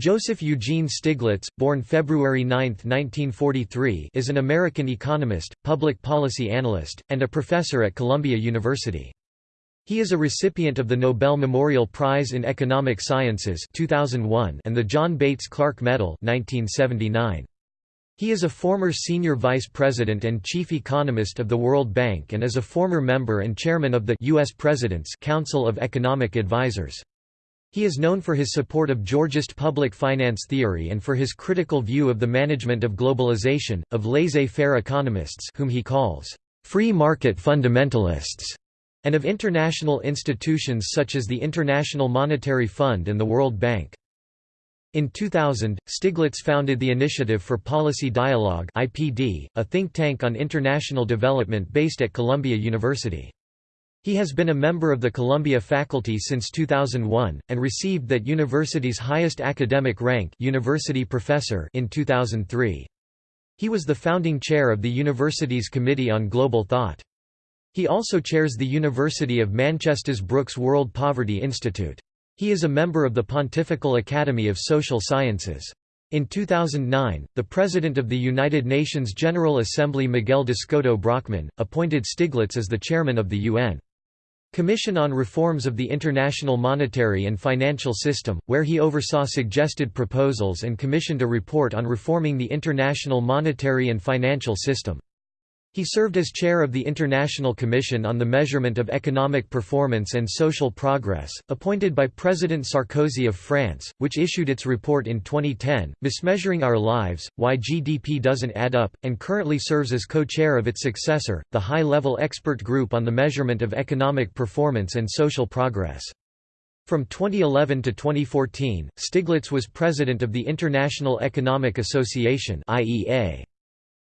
Joseph Eugene Stiglitz, born February 9, 1943 is an American economist, public policy analyst, and a professor at Columbia University. He is a recipient of the Nobel Memorial Prize in Economic Sciences 2001 and the John Bates Clark Medal 1979. He is a former senior vice president and chief economist of the World Bank and is a former member and chairman of the U.S. President's Council of Economic Advisers. He is known for his support of Georgist public finance theory and for his critical view of the management of globalization, of laissez-faire economists whom he calls free market fundamentalists, and of international institutions such as the International Monetary Fund and the World Bank. In 2000, Stiglitz founded the Initiative for Policy Dialogue (IPD), a think tank on international development based at Columbia University. He has been a member of the Columbia faculty since 2001, and received that university's highest academic rank university professor in 2003. He was the founding chair of the university's Committee on Global Thought. He also chairs the University of Manchester's Brooks World Poverty Institute. He is a member of the Pontifical Academy of Social Sciences. In 2009, the President of the United Nations General Assembly Miguel d'Escoto Brockmann, appointed Stiglitz as the chairman of the UN. Commission on Reforms of the International Monetary and Financial System, where he oversaw suggested proposals and commissioned a report on reforming the international monetary and financial system. He served as chair of the International Commission on the Measurement of Economic Performance and Social Progress, appointed by President Sarkozy of France, which issued its report in 2010, Mismeasuring Our Lives, Why GDP Doesn't Add Up, and currently serves as co-chair of its successor, the High-Level Expert Group on the Measurement of Economic Performance and Social Progress. From 2011 to 2014, Stiglitz was president of the International Economic Association IEA.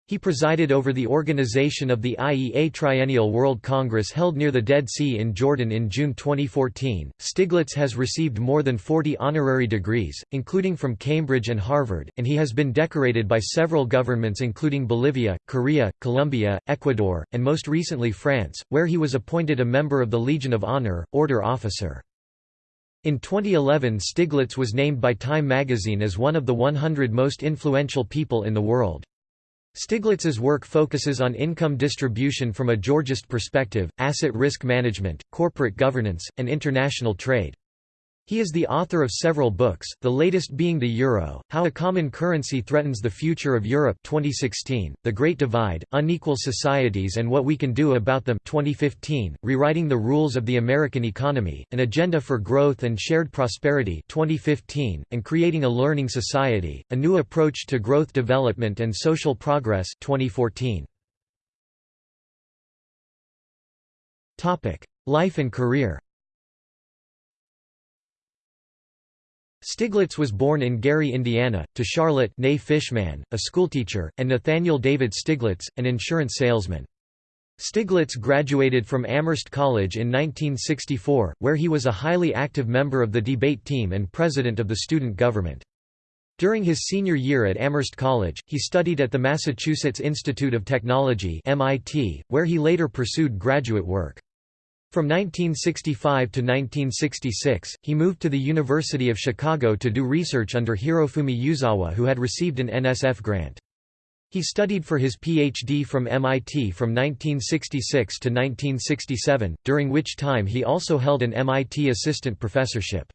He presided over the organization of the IEA Triennial World Congress held near the Dead Sea in Jordan in June 2014. Stiglitz has received more than 40 honorary degrees, including from Cambridge and Harvard, and he has been decorated by several governments including Bolivia, Korea, Colombia, Ecuador, and most recently France, where he was appointed a member of the Legion of Honor, Order Officer. In 2011 Stiglitz was named by Time magazine as one of the 100 most influential people in the world. Stiglitz's work focuses on income distribution from a Georgist perspective, asset risk management, corporate governance, and international trade. He is the author of several books, the latest being The Euro, How a Common Currency Threatens the Future of Europe 2016, The Great Divide, Unequal Societies and What We Can Do About Them 2015, Rewriting the Rules of the American Economy, An Agenda for Growth and Shared Prosperity 2015, and Creating a Learning Society, A New Approach to Growth Development and Social Progress 2014. Life and career Stiglitz was born in Gary, Indiana, to Charlotte Fishman, a schoolteacher, and Nathaniel David Stiglitz, an insurance salesman. Stiglitz graduated from Amherst College in 1964, where he was a highly active member of the debate team and president of the student government. During his senior year at Amherst College, he studied at the Massachusetts Institute of Technology MIT, where he later pursued graduate work. From 1965 to 1966, he moved to the University of Chicago to do research under Hirofumi Uzawa who had received an NSF grant. He studied for his PhD from MIT from 1966 to 1967, during which time he also held an MIT assistant professorship.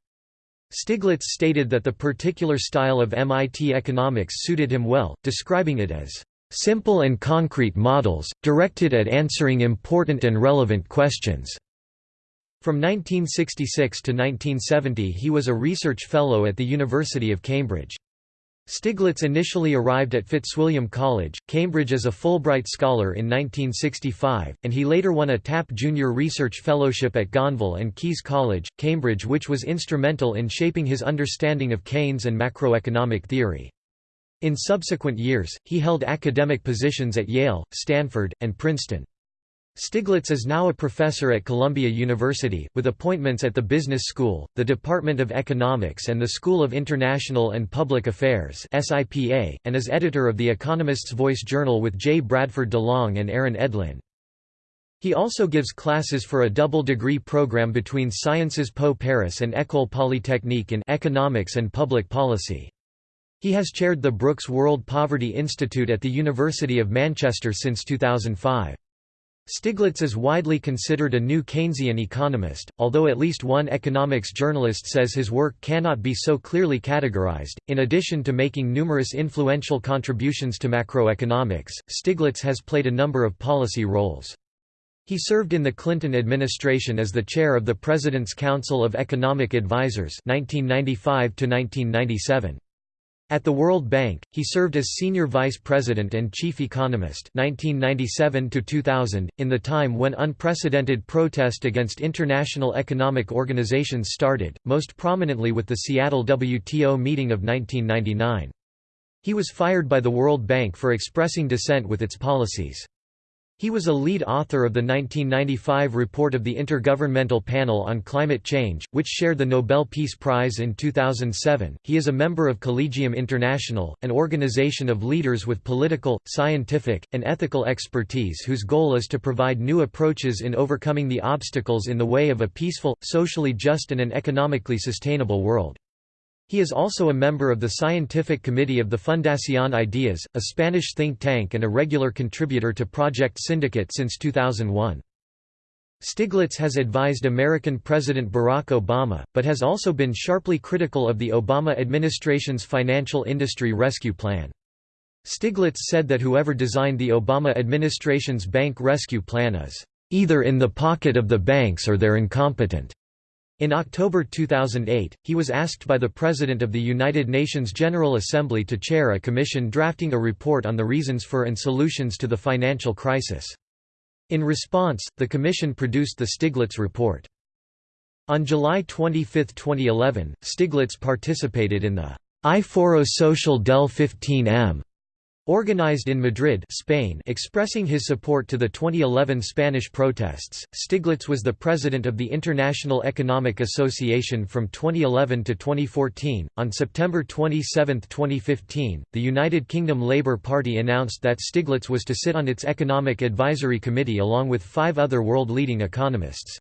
Stiglitz stated that the particular style of MIT economics suited him well, describing it as simple and concrete models, directed at answering important and relevant questions. From 1966 to 1970 he was a research fellow at the University of Cambridge. Stiglitz initially arrived at Fitzwilliam College, Cambridge as a Fulbright Scholar in 1965, and he later won a Tapp Junior Research Fellowship at Gonville and Caius College, Cambridge which was instrumental in shaping his understanding of Keynes and macroeconomic theory. In subsequent years, he held academic positions at Yale, Stanford, and Princeton. Stiglitz is now a professor at Columbia University, with appointments at the Business School, the Department of Economics and the School of International and Public Affairs and is editor of The Economist's Voice journal with J. Bradford DeLong and Aaron Edlin. He also gives classes for a double degree program between Sciences Po Paris and École Polytechnique in economics and public policy. He has chaired the Brooks World Poverty Institute at the University of Manchester since 2005. Stiglitz is widely considered a new Keynesian economist, although at least one economics journalist says his work cannot be so clearly categorized. In addition to making numerous influential contributions to macroeconomics, Stiglitz has played a number of policy roles. He served in the Clinton administration as the chair of the President's Council of Economic Advisers 1995 to 1997. At the World Bank, he served as senior vice president and chief economist 1997 to 2000, in the time when unprecedented protest against international economic organizations started, most prominently with the Seattle WTO meeting of 1999. He was fired by the World Bank for expressing dissent with its policies. He was a lead author of the 1995 report of the Intergovernmental Panel on Climate Change, which shared the Nobel Peace Prize in 2007. He is a member of Collegium International, an organization of leaders with political, scientific, and ethical expertise whose goal is to provide new approaches in overcoming the obstacles in the way of a peaceful, socially just and an economically sustainable world. He is also a member of the scientific committee of the Fundación Ideas, a Spanish think tank and a regular contributor to Project Syndicate since 2001. Stiglitz has advised American President Barack Obama, but has also been sharply critical of the Obama administration's financial industry rescue plan. Stiglitz said that whoever designed the Obama administration's bank rescue plan is, "...either in the pocket of the banks or they're incompetent." In October 2008, he was asked by the President of the United Nations General Assembly to chair a commission drafting a report on the reasons for and solutions to the financial crisis. In response, the commission produced the Stiglitz Report. On July 25, 2011, Stiglitz participated in the I Foro oh Social del 15M Organized in Madrid Spain expressing his support to the 2011 Spanish protests, Stiglitz was the president of the International Economic Association from 2011 to 2014. On September 27, 2015, the United Kingdom Labour Party announced that Stiglitz was to sit on its Economic Advisory Committee along with five other world-leading economists.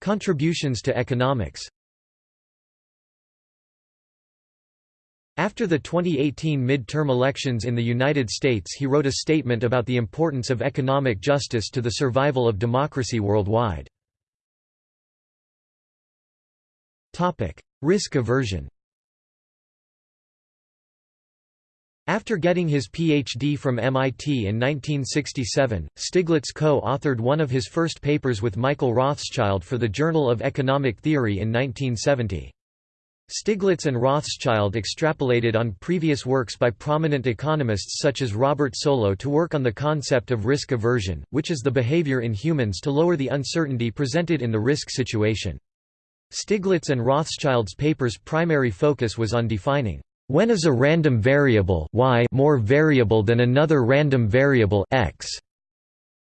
Contributions to economics After the 2018 midterm elections in the United States he wrote a statement about the importance of economic justice to the survival of democracy worldwide. Risk aversion After getting his Ph.D. from MIT in 1967, Stiglitz co-authored one of his first papers with Michael Rothschild for the Journal of Economic Theory in 1970. Stiglitz and Rothschild extrapolated on previous works by prominent economists such as Robert Solow to work on the concept of risk aversion, which is the behavior in humans to lower the uncertainty presented in the risk situation. Stiglitz and Rothschild's paper's primary focus was on defining when is a random variable y more variable than another random variable x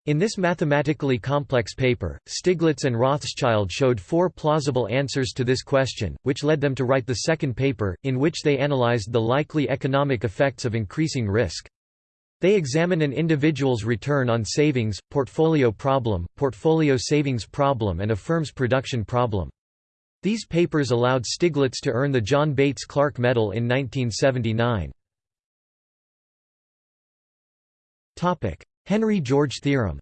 in this mathematically complex paper, Stiglitz and Rothschild showed four plausible answers to this question, which led them to write the second paper, in which they analyzed the likely economic effects of increasing risk. They examine an individual's return on savings, portfolio problem, portfolio savings problem and a firm's production problem. These papers allowed Stiglitz to earn the John Bates Clark Medal in 1979. Henry George theorem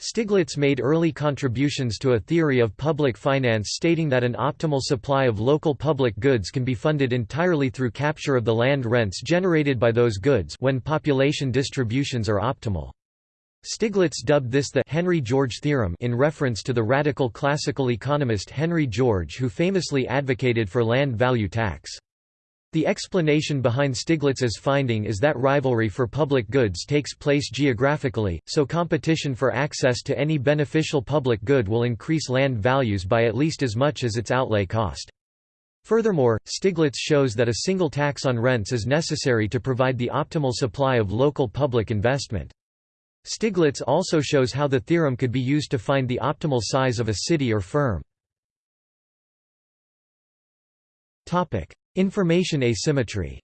Stiglitz made early contributions to a theory of public finance stating that an optimal supply of local public goods can be funded entirely through capture of the land rents generated by those goods when population distributions are optimal. Stiglitz dubbed this the Henry George theorem in reference to the radical classical economist Henry George who famously advocated for land value tax. The explanation behind Stiglitz's finding is that rivalry for public goods takes place geographically, so competition for access to any beneficial public good will increase land values by at least as much as its outlay cost. Furthermore, Stiglitz shows that a single tax on rents is necessary to provide the optimal supply of local public investment. Stiglitz also shows how the theorem could be used to find the optimal size of a city or firm. Information asymmetry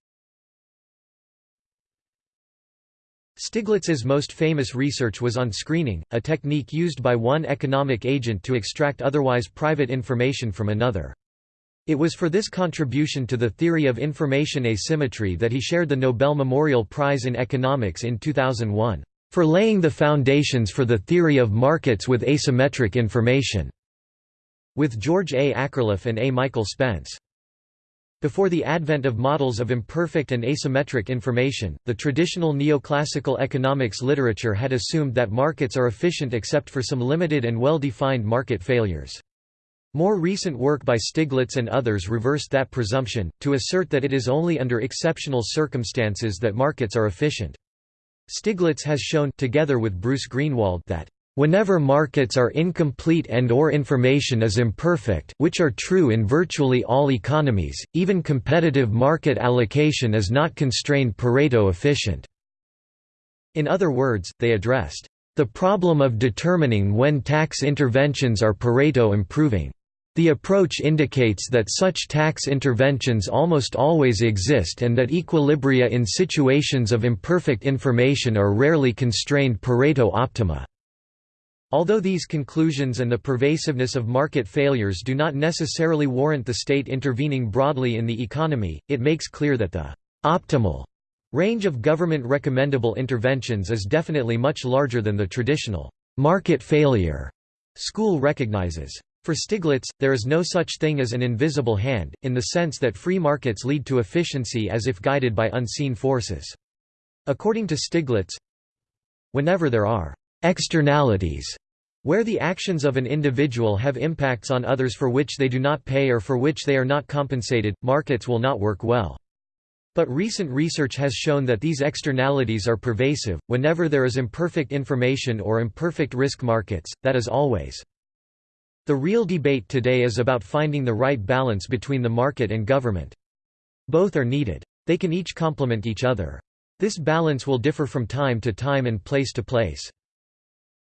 Stiglitz's most famous research was on screening, a technique used by one economic agent to extract otherwise private information from another. It was for this contribution to the theory of information asymmetry that he shared the Nobel Memorial Prize in Economics in 2001, for laying the foundations for the theory of markets with asymmetric information, with George A. Akerlof and A. Michael Spence. Before the advent of models of imperfect and asymmetric information, the traditional neoclassical economics literature had assumed that markets are efficient except for some limited and well-defined market failures. More recent work by Stiglitz and others reversed that presumption, to assert that it is only under exceptional circumstances that markets are efficient. Stiglitz has shown together with Bruce Greenwald that Whenever markets are incomplete and or information is imperfect which are true in virtually all economies, even competitive market allocation is not constrained Pareto efficient. In other words, they addressed the problem of determining when tax interventions are Pareto improving. The approach indicates that such tax interventions almost always exist and that equilibria in situations of imperfect information are rarely constrained Pareto optima. Although these conclusions and the pervasiveness of market failures do not necessarily warrant the state intervening broadly in the economy, it makes clear that the «optimal» range of government recommendable interventions is definitely much larger than the traditional «market failure» school recognizes. For Stiglitz, there is no such thing as an invisible hand, in the sense that free markets lead to efficiency as if guided by unseen forces. According to Stiglitz, whenever there are Externalities where the actions of an individual have impacts on others for which they do not pay or for which they are not compensated, markets will not work well. But recent research has shown that these externalities are pervasive, whenever there is imperfect information or imperfect risk markets, that is always. The real debate today is about finding the right balance between the market and government. Both are needed. They can each complement each other. This balance will differ from time to time and place to place.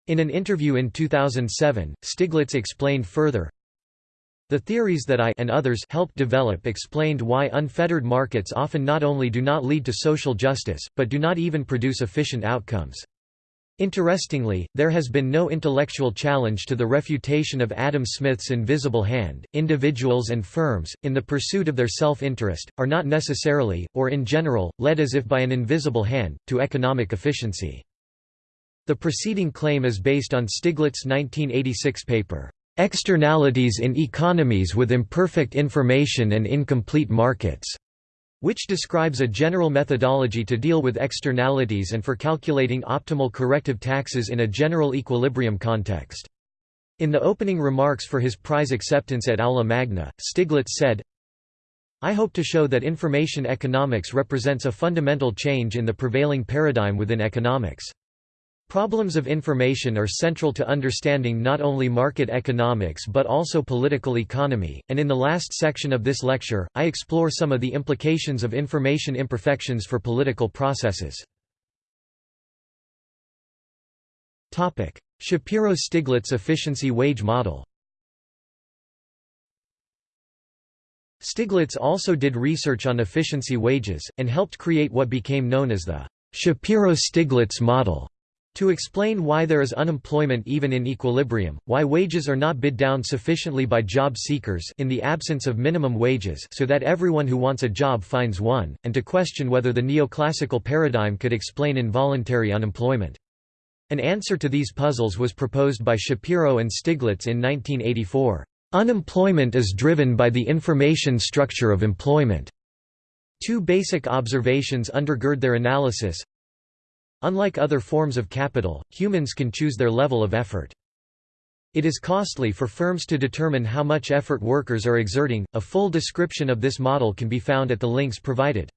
In an interview in 2007, Stiglitz explained further, the theories that I and others helped develop explained why unfettered markets often not only do not lead to social justice, but do not even produce efficient outcomes. Interestingly, there has been no intellectual challenge to the refutation of Adam Smith's invisible hand. Individuals and firms, in the pursuit of their self interest, are not necessarily, or in general, led as if by an invisible hand, to economic efficiency. The preceding claim is based on Stiglitz's 1986 paper, "'Externalities in Economies with Imperfect Information and Incomplete Markets' which describes a general methodology to deal with externalities and for calculating optimal corrective taxes in a general equilibrium context. In the opening remarks for his prize acceptance at Aula Magna, Stiglitz said, I hope to show that information economics represents a fundamental change in the prevailing paradigm within economics. Problems of information are central to understanding not only market economics but also political economy, and in the last section of this lecture, I explore some of the implications of information imperfections for political processes. Shapiro-Stiglitz efficiency wage model Stiglitz also did research on efficiency wages, and helped create what became known as the Shapiro-Stiglitz model. To explain why there is unemployment even in equilibrium, why wages are not bid down sufficiently by job seekers in the absence of minimum wages so that everyone who wants a job finds one, and to question whether the neoclassical paradigm could explain involuntary unemployment. An answer to these puzzles was proposed by Shapiro and Stiglitz in 1984. Unemployment is driven by the information structure of employment. Two basic observations undergird their analysis. Unlike other forms of capital, humans can choose their level of effort. It is costly for firms to determine how much effort workers are exerting. A full description of this model can be found at the links provided.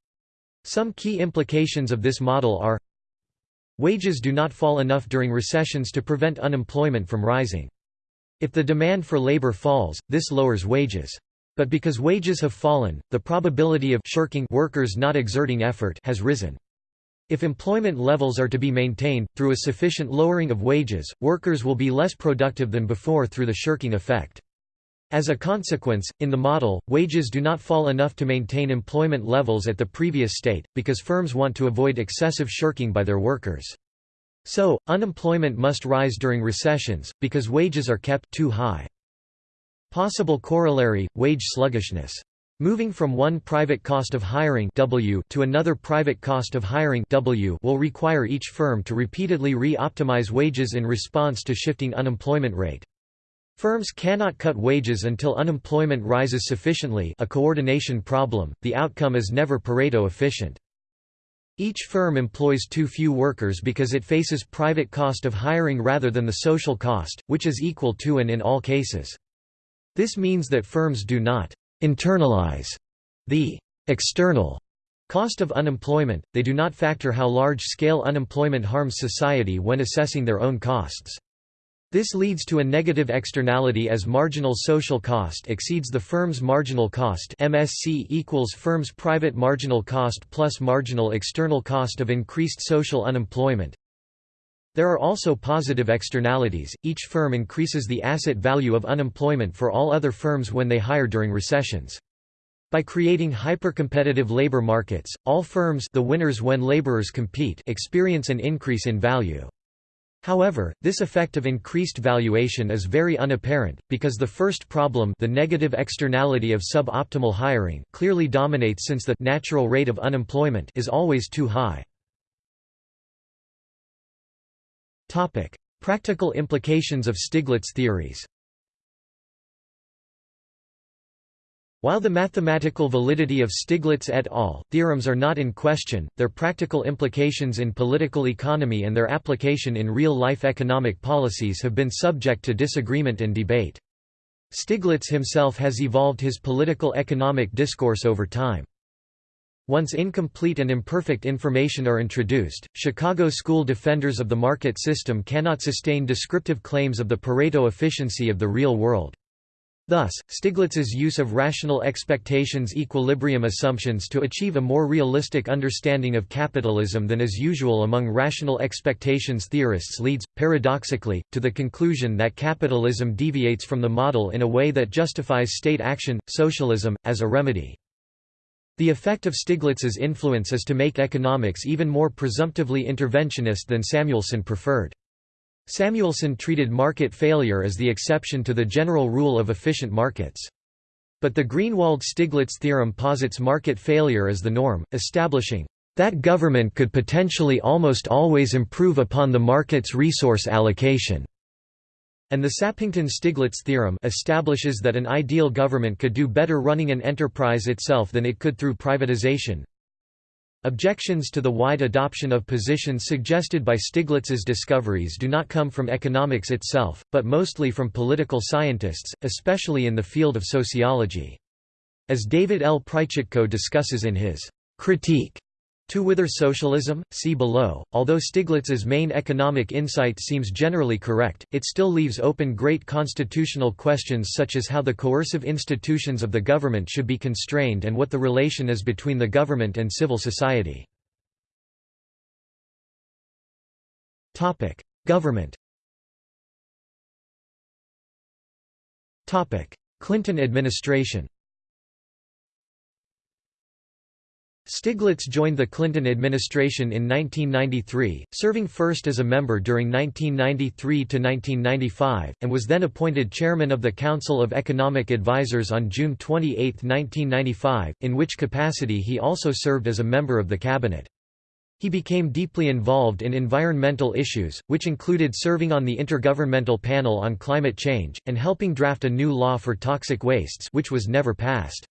Some key implications of this model are Wages do not fall enough during recessions to prevent unemployment from rising. If the demand for labor falls, this lowers wages. But because wages have fallen, the probability of shirking workers not exerting effort has risen. If employment levels are to be maintained, through a sufficient lowering of wages, workers will be less productive than before through the shirking effect. As a consequence, in the model, wages do not fall enough to maintain employment levels at the previous state, because firms want to avoid excessive shirking by their workers. So, unemployment must rise during recessions, because wages are kept too high. Possible corollary, wage sluggishness. Moving from one private cost of hiring w to another private cost of hiring w will require each firm to repeatedly re-optimize wages in response to shifting unemployment rate. Firms cannot cut wages until unemployment rises sufficiently a coordination problem, the outcome is never Pareto efficient. Each firm employs too few workers because it faces private cost of hiring rather than the social cost, which is equal to and in all cases. This means that firms do not internalize the external cost of unemployment, they do not factor how large-scale unemployment harms society when assessing their own costs. This leads to a negative externality as marginal social cost exceeds the firm's marginal cost MSC equals firm's private marginal cost plus marginal external cost of increased social unemployment. There are also positive externalities, each firm increases the asset value of unemployment for all other firms when they hire during recessions. By creating hypercompetitive labor markets, all firms the winners when laborers compete experience an increase in value. However, this effect of increased valuation is very unapparent, because the first problem the negative externality of suboptimal hiring clearly dominates since the natural rate of unemployment is always too high. Topic: Practical implications of Stiglitz theories. While the mathematical validity of Stiglitz et al. theorems are not in question, their practical implications in political economy and their application in real-life economic policies have been subject to disagreement and debate. Stiglitz himself has evolved his political economic discourse over time. Once incomplete and imperfect information are introduced, Chicago school defenders of the market system cannot sustain descriptive claims of the Pareto efficiency of the real world. Thus, Stiglitz's use of rational expectations equilibrium assumptions to achieve a more realistic understanding of capitalism than is usual among rational expectations theorists leads, paradoxically, to the conclusion that capitalism deviates from the model in a way that justifies state action, socialism, as a remedy. The effect of Stiglitz's influence is to make economics even more presumptively interventionist than Samuelson preferred. Samuelson treated market failure as the exception to the general rule of efficient markets. But the Greenwald-Stiglitz theorem posits market failure as the norm, establishing that government could potentially almost always improve upon the market's resource allocation. And the Sappington-Stiglitz theorem establishes that an ideal government could do better running an enterprise itself than it could through privatization. Objections to the wide adoption of positions suggested by Stiglitz's discoveries do not come from economics itself, but mostly from political scientists, especially in the field of sociology. As David L. Prychitko discusses in his critique to Whither socialism, see below. Although Stiglitz's main economic insight seems generally correct, it still leaves open great constitutional questions such as how the coercive institutions of the government should be constrained and what the relation is between the government and civil society. Government. Clinton administration. Stiglitz joined the Clinton administration in 1993, serving first as a member during 1993–1995, and was then appointed chairman of the Council of Economic Advisers on June 28, 1995, in which capacity he also served as a member of the cabinet. He became deeply involved in environmental issues, which included serving on the Intergovernmental Panel on Climate Change, and helping draft a new law for toxic wastes which was never passed.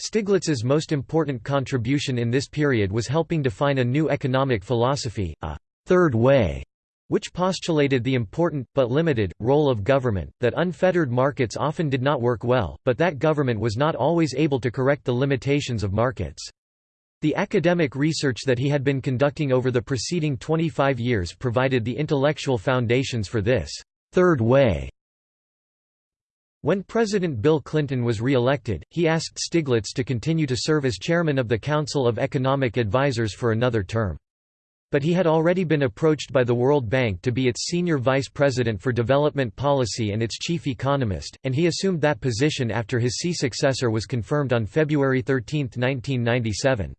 Stiglitz's most important contribution in this period was helping define a new economic philosophy, a third way, which postulated the important, but limited, role of government, that unfettered markets often did not work well, but that government was not always able to correct the limitations of markets. The academic research that he had been conducting over the preceding 25 years provided the intellectual foundations for this third way when President Bill Clinton was re-elected, he asked Stiglitz to continue to serve as chairman of the Council of Economic Advisers for another term. But he had already been approached by the World Bank to be its senior vice president for development policy and its chief economist, and he assumed that position after his Xi successor was confirmed on February 13, 1997.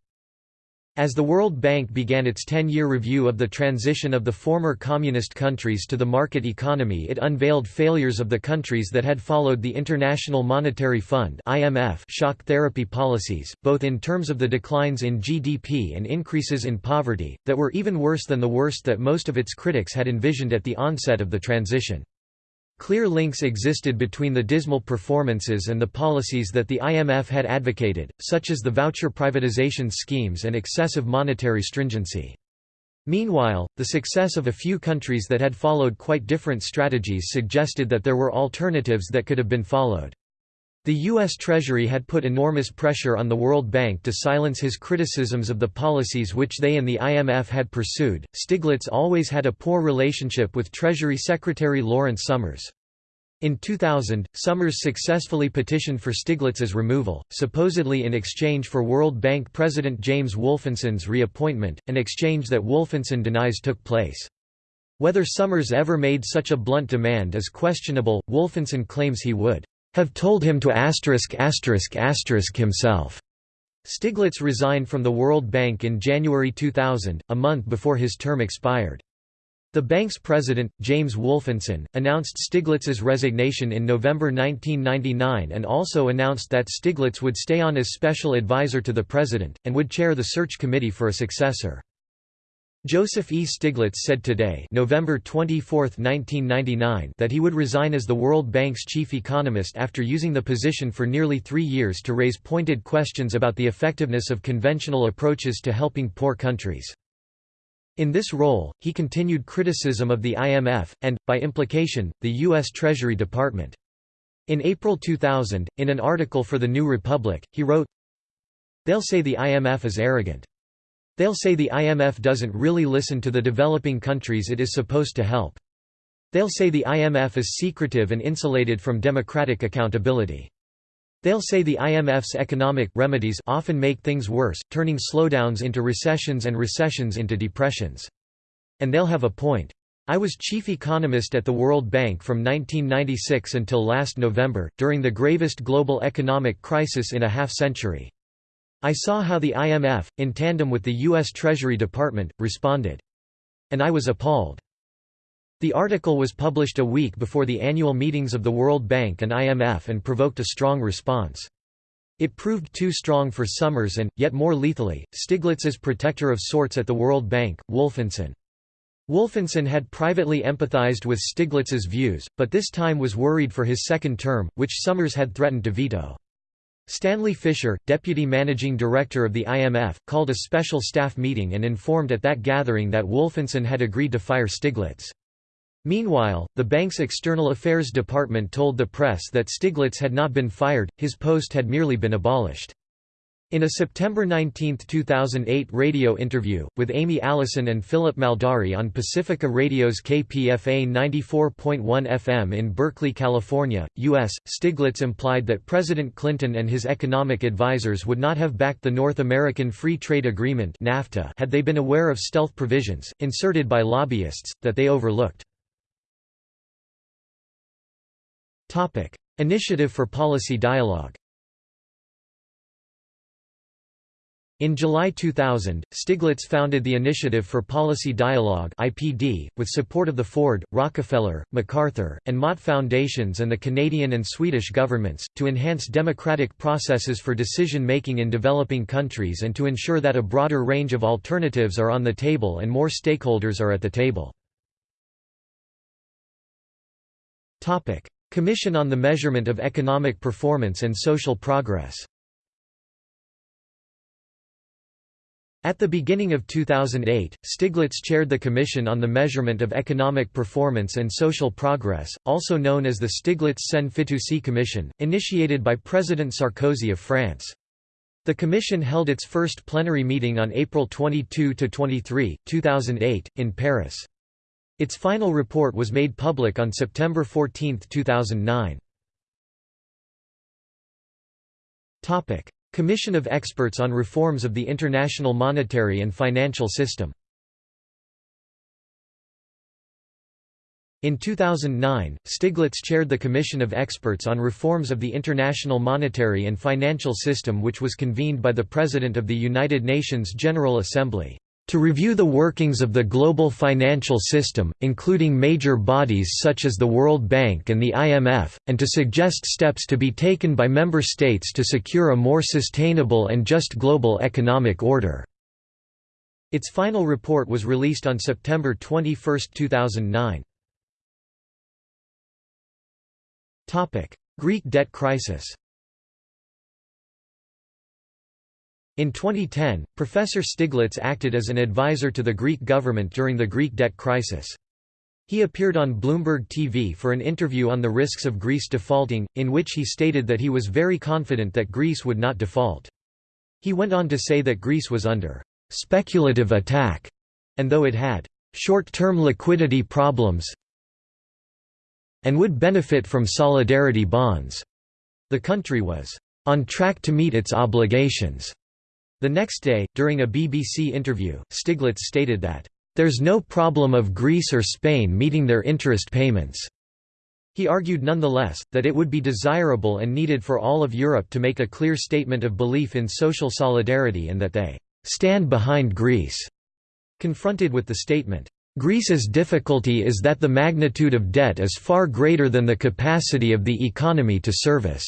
As the World Bank began its 10-year review of the transition of the former communist countries to the market economy it unveiled failures of the countries that had followed the International Monetary Fund IMF shock therapy policies, both in terms of the declines in GDP and increases in poverty, that were even worse than the worst that most of its critics had envisioned at the onset of the transition. Clear links existed between the dismal performances and the policies that the IMF had advocated, such as the voucher privatization schemes and excessive monetary stringency. Meanwhile, the success of a few countries that had followed quite different strategies suggested that there were alternatives that could have been followed. The U.S. Treasury had put enormous pressure on the World Bank to silence his criticisms of the policies which they and the IMF had pursued. Stiglitz always had a poor relationship with Treasury Secretary Lawrence Summers. In 2000, Summers successfully petitioned for Stiglitz's removal, supposedly in exchange for World Bank President James Wolfensohn's reappointment, an exchange that Wolfensohn denies took place. Whether Summers ever made such a blunt demand is questionable, Wolfensohn claims he would have told him to asterisk asterisk asterisk himself. Stiglitz resigned from the World Bank in January 2000, a month before his term expired. The bank's president, James Wolfensohn, announced Stiglitz's resignation in November 1999 and also announced that Stiglitz would stay on as special advisor to the president, and would chair the search committee for a successor. Joseph E. Stiglitz said today November 24, 1999 that he would resign as the World Bank's chief economist after using the position for nearly three years to raise pointed questions about the effectiveness of conventional approaches to helping poor countries. In this role, he continued criticism of the IMF, and, by implication, the U.S. Treasury Department. In April 2000, in an article for The New Republic, he wrote, They'll say the IMF is arrogant. They'll say the IMF doesn't really listen to the developing countries it is supposed to help. They'll say the IMF is secretive and insulated from democratic accountability. They'll say the IMF's economic remedies often make things worse, turning slowdowns into recessions and recessions into depressions. And they'll have a point. I was chief economist at the World Bank from 1996 until last November, during the gravest global economic crisis in a half-century. I saw how the IMF, in tandem with the U.S. Treasury Department, responded. And I was appalled. The article was published a week before the annual meetings of the World Bank and IMF and provoked a strong response. It proved too strong for Summers and, yet more lethally, Stiglitz's protector of sorts at the World Bank, Wolfensohn. Wolfensohn had privately empathized with Stiglitz's views, but this time was worried for his second term, which Summers had threatened to veto. Stanley Fischer, deputy managing director of the IMF, called a special staff meeting and informed at that gathering that Wolfensohn had agreed to fire Stiglitz. Meanwhile, the bank's external affairs department told the press that Stiglitz had not been fired, his post had merely been abolished. In a September 19, 2008 radio interview, with Aimee Allison and Philip Maldari on Pacifica Radio's KPFA 94.1 FM in Berkeley, California, U.S., Stiglitz implied that President Clinton and his economic advisers would not have backed the North American Free Trade Agreement NAFTA had they been aware of stealth provisions, inserted by lobbyists, that they overlooked. Initiative for Policy Dialogue In July 2000, Stiglitz founded the Initiative for Policy Dialogue (IPD), with support of the Ford, Rockefeller, MacArthur, and Mott Foundations and the Canadian and Swedish governments, to enhance democratic processes for decision-making in developing countries and to ensure that a broader range of alternatives are on the table and more stakeholders are at the table. Topic: Commission on the Measurement of Economic Performance and Social Progress At the beginning of 2008, Stiglitz chaired the Commission on the Measurement of Economic Performance and Social Progress, also known as the Stiglitz-Sen Commission, initiated by President Sarkozy of France. The Commission held its first plenary meeting on April 22–23, 2008, in Paris. Its final report was made public on September 14, 2009. Commission of Experts on Reforms of the International Monetary and Financial System. In 2009, Stiglitz chaired the Commission of Experts on Reforms of the International Monetary and Financial System which was convened by the President of the United Nations General Assembly. "...to review the workings of the global financial system, including major bodies such as the World Bank and the IMF, and to suggest steps to be taken by member states to secure a more sustainable and just global economic order." Its final report was released on September 21, 2009. Greek debt crisis In 2010, Professor Stiglitz acted as an advisor to the Greek government during the Greek debt crisis. He appeared on Bloomberg TV for an interview on the risks of Greece defaulting, in which he stated that he was very confident that Greece would not default. He went on to say that Greece was under speculative attack, and though it had short-term liquidity problems, and would benefit from solidarity bonds. The country was on track to meet its obligations. The next day, during a BBC interview, Stiglitz stated that, "...there's no problem of Greece or Spain meeting their interest payments." He argued nonetheless, that it would be desirable and needed for all of Europe to make a clear statement of belief in social solidarity and that they "...stand behind Greece." Confronted with the statement, Greece's difficulty is that the magnitude of debt is far greater than the capacity of the economy to service."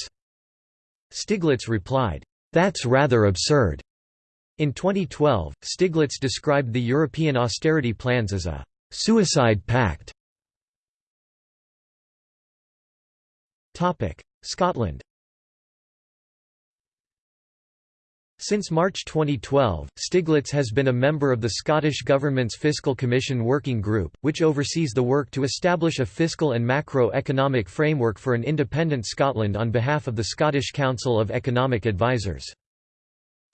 Stiglitz replied, "That's rather absurd." In 2012, Stiglitz described the European austerity plans as a «suicide pact». Scotland Since March 2012, Stiglitz has been a member of the Scottish Government's Fiscal Commission Working Group, which oversees the work to establish a fiscal and macro-economic framework for an independent Scotland on behalf of the Scottish Council of Economic Advisers.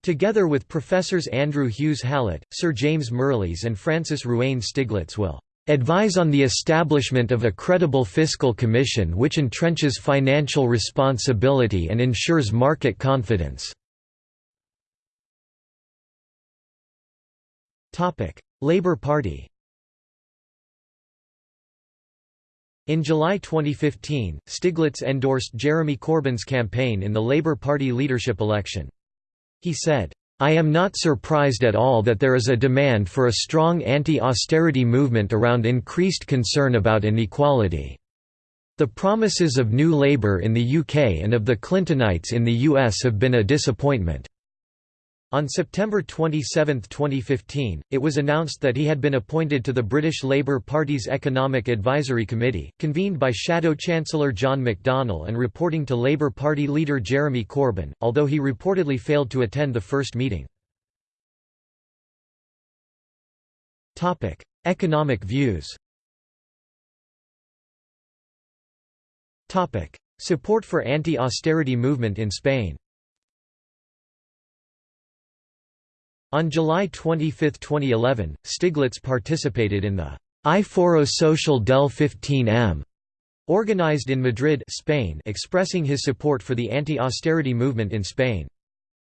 Together with Professors Andrew Hughes Hallett, Sir James Mirrlees and Frances Ruane Stiglitz will advise on the establishment of a credible fiscal commission which entrenches financial responsibility and ensures market confidence. Labour Party In July 2015, Stiglitz endorsed Jeremy Corbyn's campaign in the Labour Party leadership election. He said, I am not surprised at all that there is a demand for a strong anti-austerity movement around increased concern about inequality. The promises of New Labour in the UK and of the Clintonites in the US have been a disappointment. On September 27, 2015, it was announced that he had been appointed to the British Labour Party's Economic Advisory Committee, convened by Shadow Chancellor John McDonnell and reporting to Labour Party leader Jeremy Corbyn, although he reportedly failed to attend the first meeting. Economic views Support for anti-austerity movement in Spain On July 25, 2011, Stiglitz participated in the I Foro oh Social del 15M, organized in Madrid Spain expressing his support for the anti-austerity movement in Spain.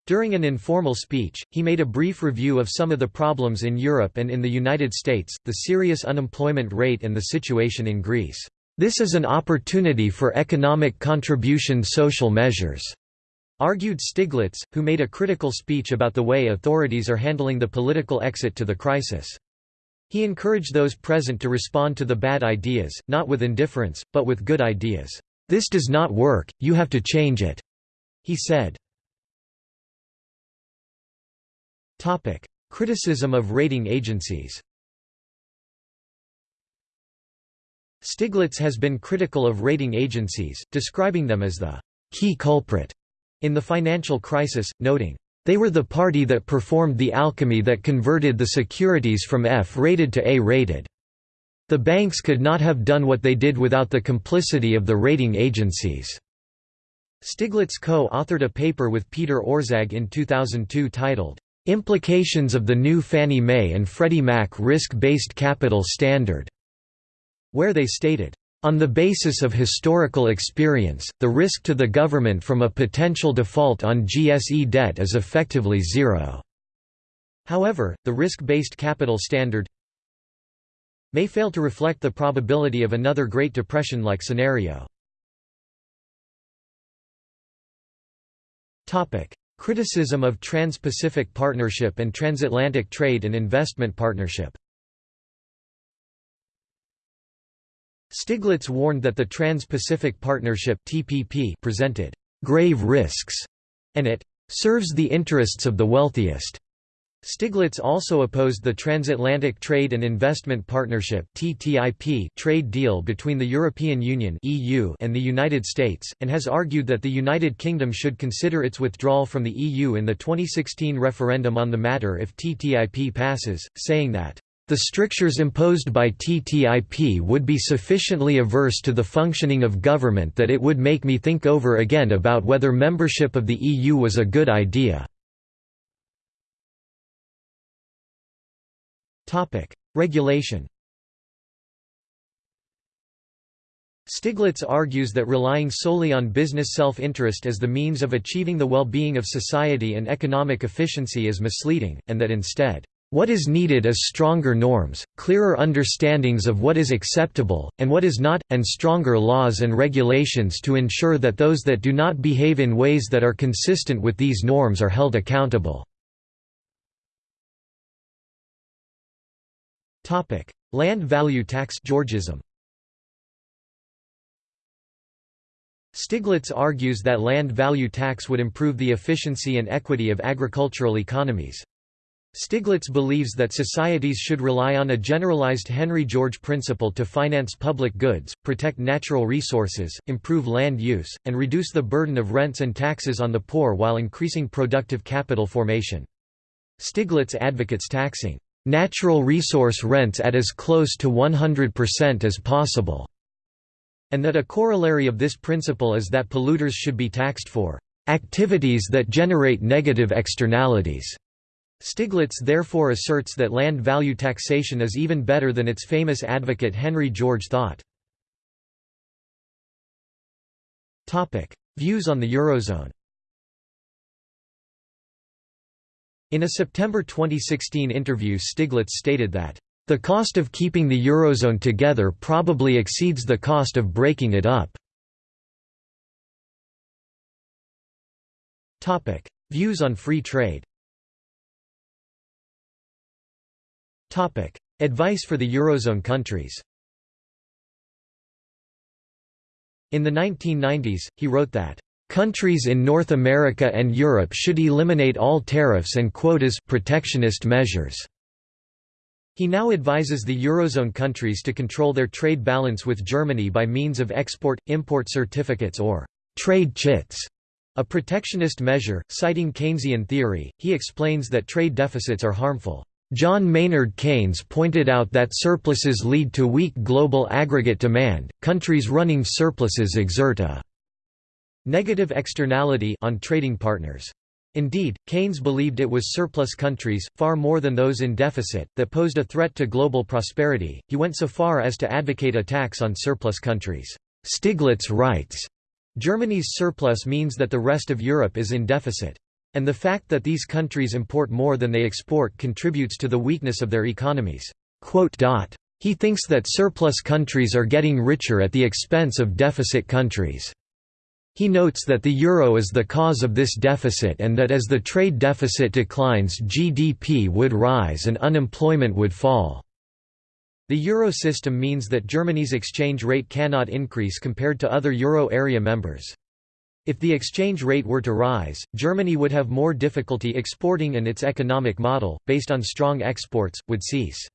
During an informal speech, he made a brief review of some of the problems in Europe and in the United States, the serious unemployment rate and the situation in Greece. This is an opportunity for economic contribution social measures argued Stiglitz, who made a critical speech about the way authorities are handling the political exit to the crisis. He encouraged those present to respond to the bad ideas, not with indifference, but with good ideas. This does not work, you have to change it, he said. Criticism of rating agencies Stiglitz has been critical of rating agencies, describing them as the key culprit in the financial crisis, noting, "...they were the party that performed the alchemy that converted the securities from F-rated to A-rated. The banks could not have done what they did without the complicity of the rating agencies." Stiglitz co-authored a paper with Peter Orszag in 2002 titled, "'Implications of the New Fannie Mae and Freddie Mac Risk-Based Capital Standard' where they stated, on the basis of historical experience, the risk to the government from a potential default on GSE debt is effectively zero. However, the risk-based capital standard may fail to reflect the probability of another Great Depression-like scenario. Criticism of Trans-Pacific Partnership and Transatlantic Trade and Investment Partnership Stiglitz warned that the Trans-Pacific Partnership (TPP) presented grave risks and it serves the interests of the wealthiest. Stiglitz also opposed the Transatlantic Trade and Investment Partnership (TTIP) trade deal between the European Union (EU) and the United States and has argued that the United Kingdom should consider its withdrawal from the EU in the 2016 referendum on the matter if TTIP passes, saying that the strictures imposed by TTIP would be sufficiently averse to the functioning of government that it would make me think over again about whether membership of the EU was a good idea. Regulation Stiglitz argues that relying solely on business self-interest as the means of achieving the well-being of society and economic efficiency is misleading, and that instead, what is needed is stronger norms, clearer understandings of what is acceptable, and what is not, and stronger laws and regulations to ensure that those that do not behave in ways that are consistent with these norms are held accountable. Land value tax Georgism. Stiglitz argues that land value tax would improve the efficiency and equity of agricultural economies. Stiglitz believes that societies should rely on a generalized Henry George principle to finance public goods, protect natural resources, improve land use, and reduce the burden of rents and taxes on the poor while increasing productive capital formation. Stiglitz advocates taxing natural resource rents at as close to 100% as possible, and that a corollary of this principle is that polluters should be taxed for activities that generate negative externalities. Stiglitz therefore asserts that land value taxation is even better than its famous advocate Henry George thought. Views on the Eurozone In a September 2016 interview Stiglitz stated that, "...the cost of keeping the Eurozone together probably exceeds the cost of breaking it up." Views on free trade Advice for the Eurozone countries In the 1990s, he wrote that, "...countries in North America and Europe should eliminate all tariffs and quotas protectionist measures." He now advises the Eurozone countries to control their trade balance with Germany by means of export-import certificates or «trade chits», a protectionist measure. Citing Keynesian theory, he explains that trade deficits are harmful. John Maynard Keynes pointed out that surpluses lead to weak global aggregate demand. Countries running surpluses exert a negative externality on trading partners. Indeed, Keynes believed it was surplus countries, far more than those in deficit, that posed a threat to global prosperity. He went so far as to advocate a tax on surplus countries. Stiglitz writes, Germany's surplus means that the rest of Europe is in deficit. And the fact that these countries import more than they export contributes to the weakness of their economies." He thinks that surplus countries are getting richer at the expense of deficit countries. He notes that the euro is the cause of this deficit and that as the trade deficit declines GDP would rise and unemployment would fall. The euro system means that Germany's exchange rate cannot increase compared to other euro area members. If the exchange rate were to rise, Germany would have more difficulty exporting and its economic model, based on strong exports, would cease.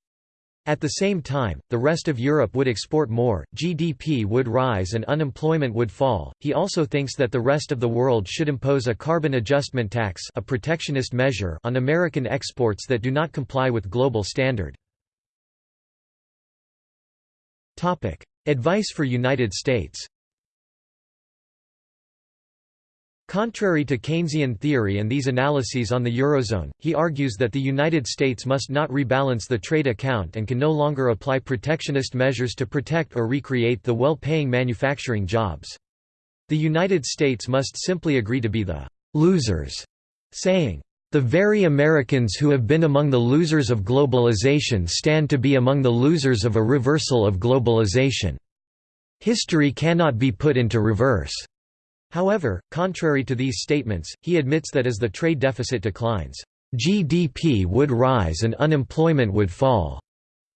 At the same time, the rest of Europe would export more, GDP would rise and unemployment would fall. He also thinks that the rest of the world should impose a carbon adjustment tax, a protectionist measure on American exports that do not comply with global standard. Topic: Advice for United States. Contrary to Keynesian theory and these analyses on the Eurozone, he argues that the United States must not rebalance the trade account and can no longer apply protectionist measures to protect or recreate the well-paying manufacturing jobs. The United States must simply agree to be the «losers», saying, The very Americans who have been among the losers of globalization stand to be among the losers of a reversal of globalization. History cannot be put into reverse. However, contrary to these statements, he admits that as the trade deficit declines, GDP would rise and unemployment would fall,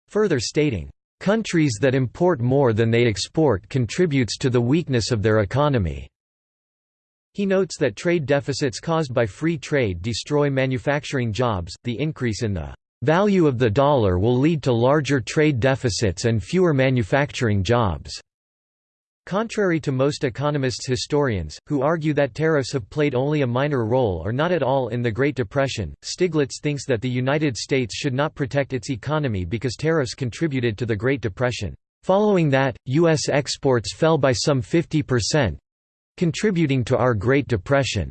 further stating, Countries that import more than they export contributes to the weakness of their economy. He notes that trade deficits caused by free trade destroy manufacturing jobs. The increase in the value of the dollar will lead to larger trade deficits and fewer manufacturing jobs. Contrary to most economists historians, who argue that tariffs have played only a minor role or not at all in the Great Depression, Stiglitz thinks that the United States should not protect its economy because tariffs contributed to the Great Depression. Following that, U.S. exports fell by some 50%—contributing to our Great Depression.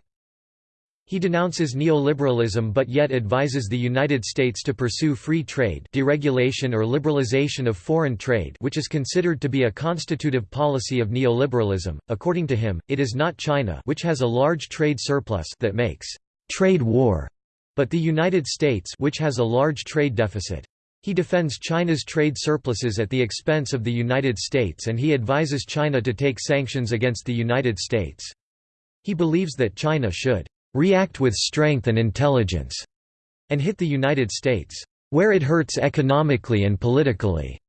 He denounces neoliberalism but yet advises the United States to pursue free trade deregulation or liberalization of foreign trade which is considered to be a constitutive policy of neoliberalism. According to him, it is not China which has a large trade surplus that makes trade war, but the United States which has a large trade deficit. He defends China's trade surpluses at the expense of the United States and he advises China to take sanctions against the United States. He believes that China should react with strength and intelligence, and hit the United States, where it hurts economically and politically.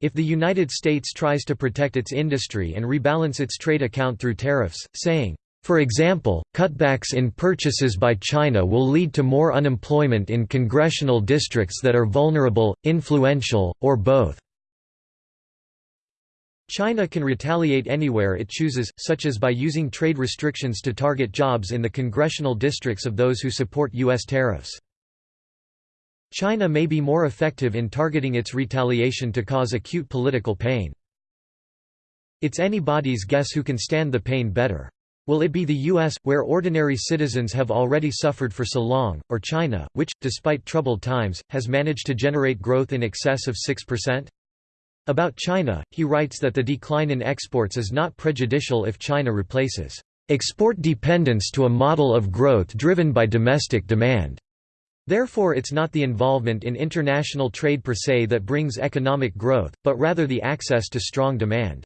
If the United States tries to protect its industry and rebalance its trade account through tariffs, saying, for example, cutbacks in purchases by China will lead to more unemployment in congressional districts that are vulnerable, influential, or both. China can retaliate anywhere it chooses, such as by using trade restrictions to target jobs in the congressional districts of those who support U.S. tariffs. China may be more effective in targeting its retaliation to cause acute political pain. It's anybody's guess who can stand the pain better. Will it be the U.S., where ordinary citizens have already suffered for so long, or China, which, despite troubled times, has managed to generate growth in excess of 6%? About China, he writes that the decline in exports is not prejudicial if China replaces export dependence to a model of growth driven by domestic demand. Therefore it's not the involvement in international trade per se that brings economic growth, but rather the access to strong demand.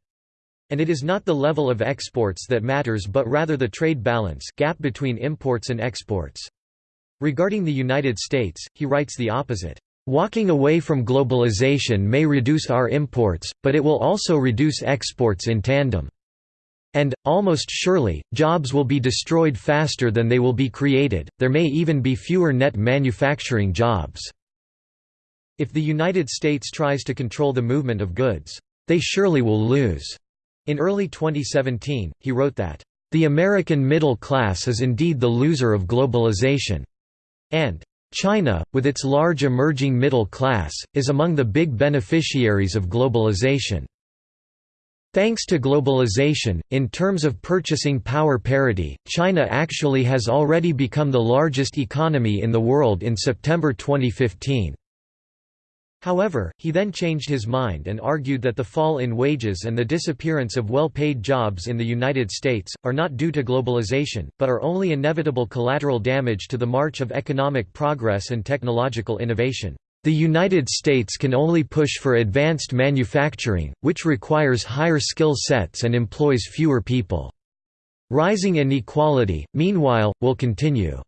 And it is not the level of exports that matters but rather the trade balance gap between imports and exports. Regarding the United States, he writes the opposite. Walking away from globalization may reduce our imports, but it will also reduce exports in tandem. And, almost surely, jobs will be destroyed faster than they will be created, there may even be fewer net manufacturing jobs. If the United States tries to control the movement of goods, they surely will lose. In early 2017, he wrote that, "...the American middle class is indeed the loser of globalization," and China, with its large emerging middle class, is among the big beneficiaries of globalization. Thanks to globalization, in terms of purchasing power parity, China actually has already become the largest economy in the world in September 2015. However, he then changed his mind and argued that the fall in wages and the disappearance of well-paid jobs in the United States, are not due to globalization, but are only inevitable collateral damage to the march of economic progress and technological innovation. The United States can only push for advanced manufacturing, which requires higher skill sets and employs fewer people. Rising inequality, meanwhile, will continue.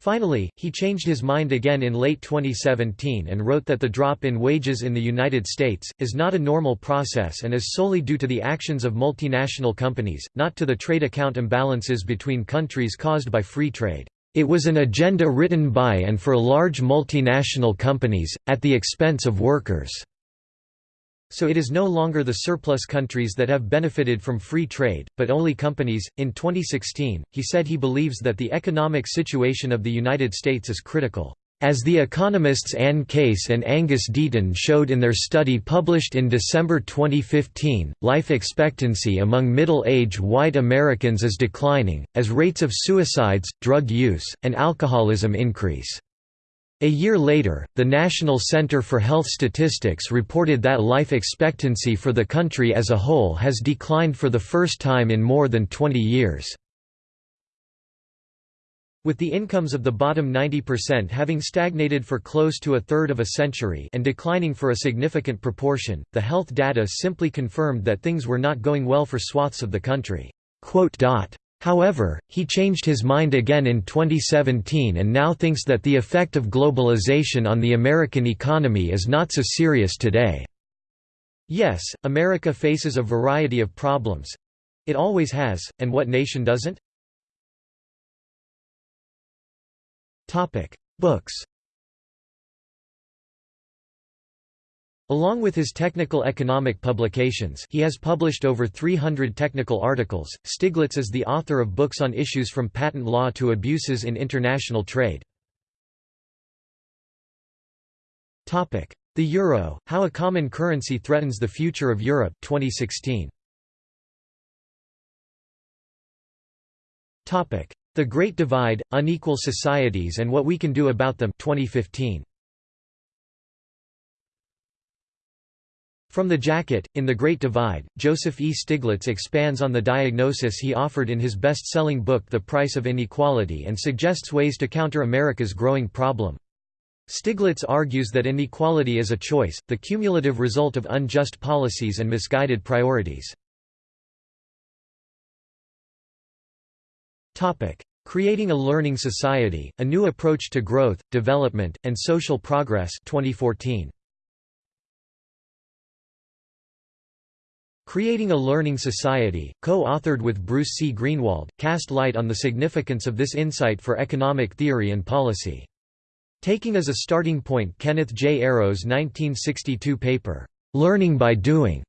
Finally, he changed his mind again in late 2017 and wrote that the drop in wages in the United States, is not a normal process and is solely due to the actions of multinational companies, not to the trade account imbalances between countries caused by free trade. It was an agenda written by and for large multinational companies, at the expense of workers. So it is no longer the surplus countries that have benefited from free trade, but only companies. In 2016, he said he believes that the economic situation of the United States is critical. As the economists Anne Case and Angus Deaton showed in their study published in December 2015, life expectancy among middle-age white Americans is declining, as rates of suicides, drug use, and alcoholism increase. A year later, the National Center for Health Statistics reported that life expectancy for the country as a whole has declined for the first time in more than 20 years. With the incomes of the bottom 90% having stagnated for close to a third of a century and declining for a significant proportion, the health data simply confirmed that things were not going well for swaths of the country. However, he changed his mind again in 2017 and now thinks that the effect of globalization on the American economy is not so serious today. Yes, America faces a variety of problems. It always has, and what nation doesn't? Books. Along with his technical economic publications, he has published over 300 technical articles. Stiglitz is the author of books on issues from patent law to abuses in international trade. The euro: How a common currency threatens the future of Europe 2016. Topic: the Great Divide, Unequal Societies and What We Can Do About Them 2015. From the Jacket, in The Great Divide, Joseph E. Stiglitz expands on the diagnosis he offered in his best-selling book The Price of Inequality and suggests ways to counter America's growing problem. Stiglitz argues that inequality is a choice, the cumulative result of unjust policies and misguided priorities. Creating a Learning Society, A New Approach to Growth, Development, and Social Progress 2014. Creating a Learning Society, co-authored with Bruce C. Greenwald, cast light on the significance of this insight for economic theory and policy. Taking as a starting point Kenneth J. Arrow's 1962 paper, "'Learning by Doing'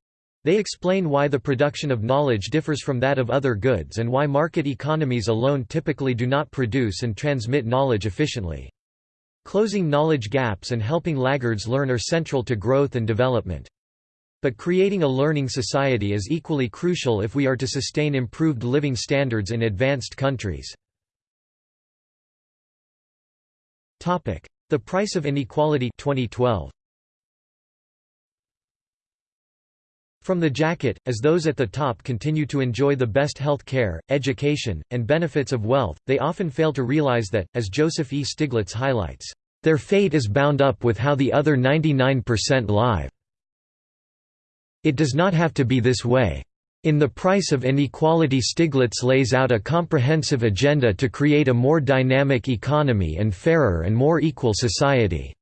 They explain why the production of knowledge differs from that of other goods and why market economies alone typically do not produce and transmit knowledge efficiently. Closing knowledge gaps and helping laggards learn are central to growth and development. But creating a learning society is equally crucial if we are to sustain improved living standards in advanced countries. The Price of Inequality 2012. From the jacket, as those at the top continue to enjoy the best health care, education, and benefits of wealth, they often fail to realize that, as Joseph E. Stiglitz highlights, "...their fate is bound up with how the other 99% live. It does not have to be this way. In The Price of Inequality Stiglitz lays out a comprehensive agenda to create a more dynamic economy and fairer and more equal society."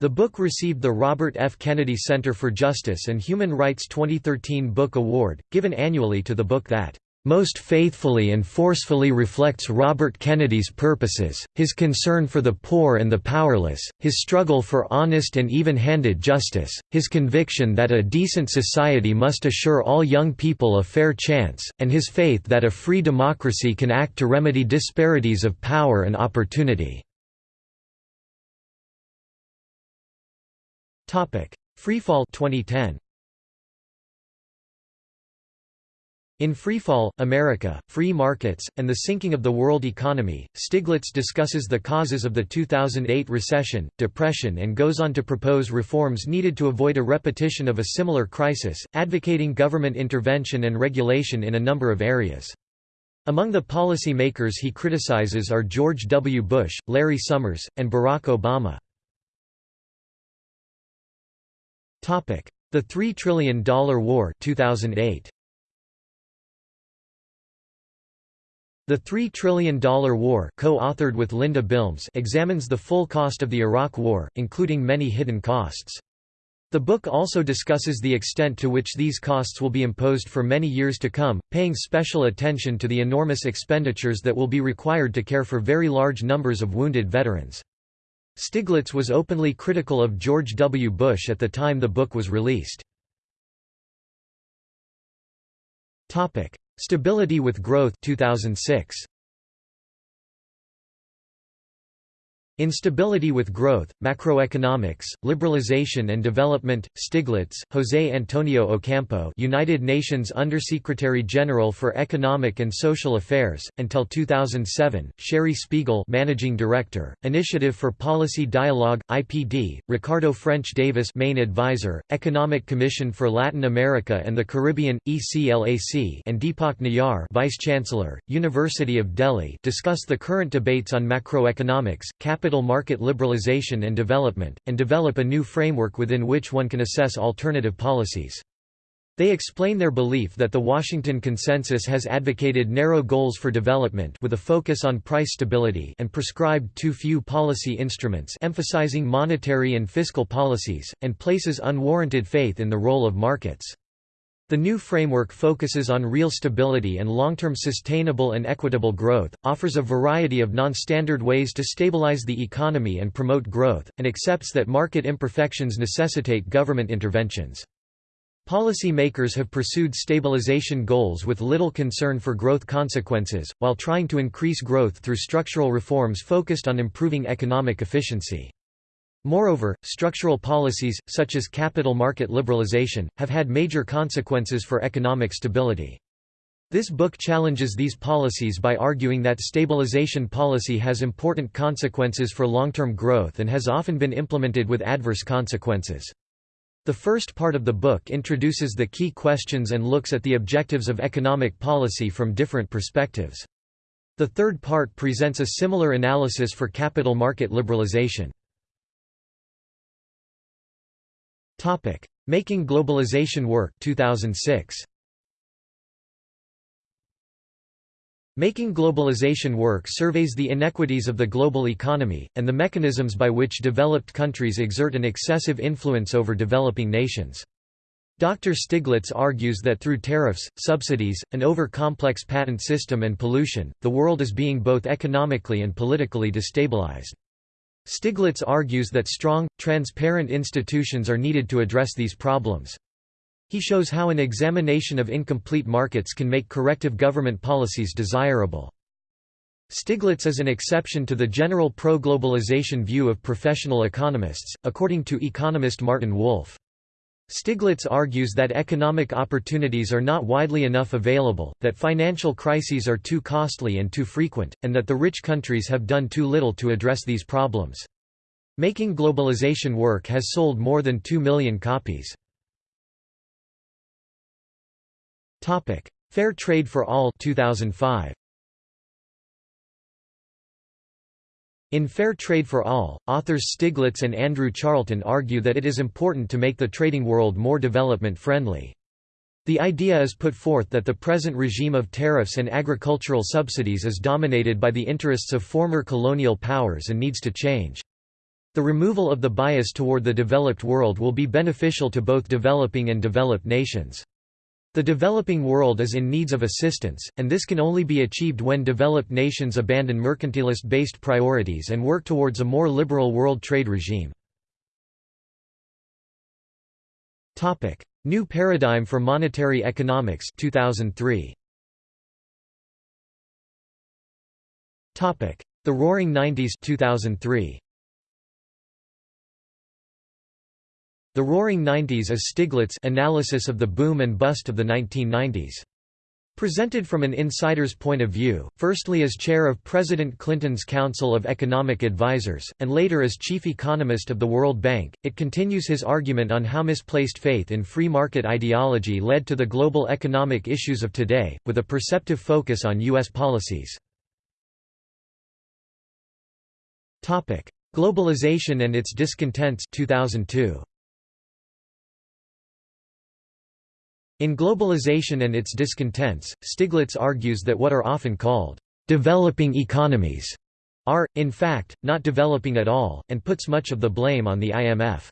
The book received the Robert F. Kennedy Center for Justice and Human Rights 2013 Book Award, given annually to the book that most faithfully and forcefully reflects Robert Kennedy's purposes, his concern for the poor and the powerless, his struggle for honest and even-handed justice, his conviction that a decent society must assure all young people a fair chance, and his faith that a free democracy can act to remedy disparities of power and opportunity. Freefall 2010. In Freefall, America, Free Markets, and the Sinking of the World Economy, Stiglitz discusses the causes of the 2008 recession, depression and goes on to propose reforms needed to avoid a repetition of a similar crisis, advocating government intervention and regulation in a number of areas. Among the policy makers he criticizes are George W. Bush, Larry Summers, and Barack Obama. The Three Trillion Dollar War 2008. The Three Trillion Dollar War co-authored with Linda Bilmes examines the full cost of the Iraq War, including many hidden costs. The book also discusses the extent to which these costs will be imposed for many years to come, paying special attention to the enormous expenditures that will be required to care for very large numbers of wounded veterans. Stiglitz was openly critical of George W. Bush at the time the book was released. Stability with Growth 2006. Instability with Growth, Macroeconomics, Liberalization and Development, Stiglitz, José Antonio Ocampo United Nations Undersecretary General for Economic and Social Affairs, until 2007, Shari Spiegel Managing Director, Initiative for Policy Dialogue, IPD, Ricardo Ffrench-Davis Main Advisor, Economic Commission for Latin America and the Caribbean, ECLAC and Deepak Nayyar Vice-Chancellor, University of Delhi discuss the current debates on macroeconomics, capital capital market liberalization and development, and develop a new framework within which one can assess alternative policies. They explain their belief that the Washington Consensus has advocated narrow goals for development with a focus on price stability and prescribed too few policy instruments emphasizing monetary and fiscal policies, and places unwarranted faith in the role of markets. The new framework focuses on real stability and long-term sustainable and equitable growth, offers a variety of non-standard ways to stabilize the economy and promote growth, and accepts that market imperfections necessitate government interventions. Policy makers have pursued stabilization goals with little concern for growth consequences, while trying to increase growth through structural reforms focused on improving economic efficiency. Moreover, structural policies, such as capital market liberalization, have had major consequences for economic stability. This book challenges these policies by arguing that stabilization policy has important consequences for long-term growth and has often been implemented with adverse consequences. The first part of the book introduces the key questions and looks at the objectives of economic policy from different perspectives. The third part presents a similar analysis for capital market liberalization. Topic: Making Globalization Work 2006. Making Globalization Work surveys the inequities of the global economy, and the mechanisms by which developed countries exert an excessive influence over developing nations. Dr. Stiglitz argues that through tariffs, subsidies, an over-complex patent system and pollution, the world is being both economically and politically destabilized. Stiglitz argues that strong, transparent institutions are needed to address these problems. He shows how an examination of incomplete markets can make corrective government policies desirable. Stiglitz is an exception to the general pro-globalization view of professional economists, according to economist Martin Wolf. Stiglitz argues that economic opportunities are not widely enough available, that financial crises are too costly and too frequent, and that the rich countries have done too little to address these problems. Making Globalization Work has sold more than 2 million copies. Fair Trade for All 2005. In Fair Trade for All, authors Stiglitz and Andrew Charlton argue that it is important to make the trading world more development-friendly. The idea is put forth that the present regime of tariffs and agricultural subsidies is dominated by the interests of former colonial powers and needs to change. The removal of the bias toward the developed world will be beneficial to both developing and developed nations. The developing world is in needs of assistance, and this can only be achieved when developed nations abandon mercantilist-based priorities and work towards a more liberal world trade regime. New Paradigm for Monetary Economics 2003. The Roaring Nineties 2003. The Roaring Nineties is Stiglitz' analysis of the boom and bust of the 1990s. Presented from an insider's point of view, firstly as chair of President Clinton's Council of Economic Advisers, and later as chief economist of the World Bank, it continues his argument on how misplaced faith in free market ideology led to the global economic issues of today, with a perceptive focus on U.S. policies. Globalization and its discontents 2002. In Globalization and its Discontents, Stiglitz argues that what are often called developing economies are, in fact, not developing at all, and puts much of the blame on the IMF.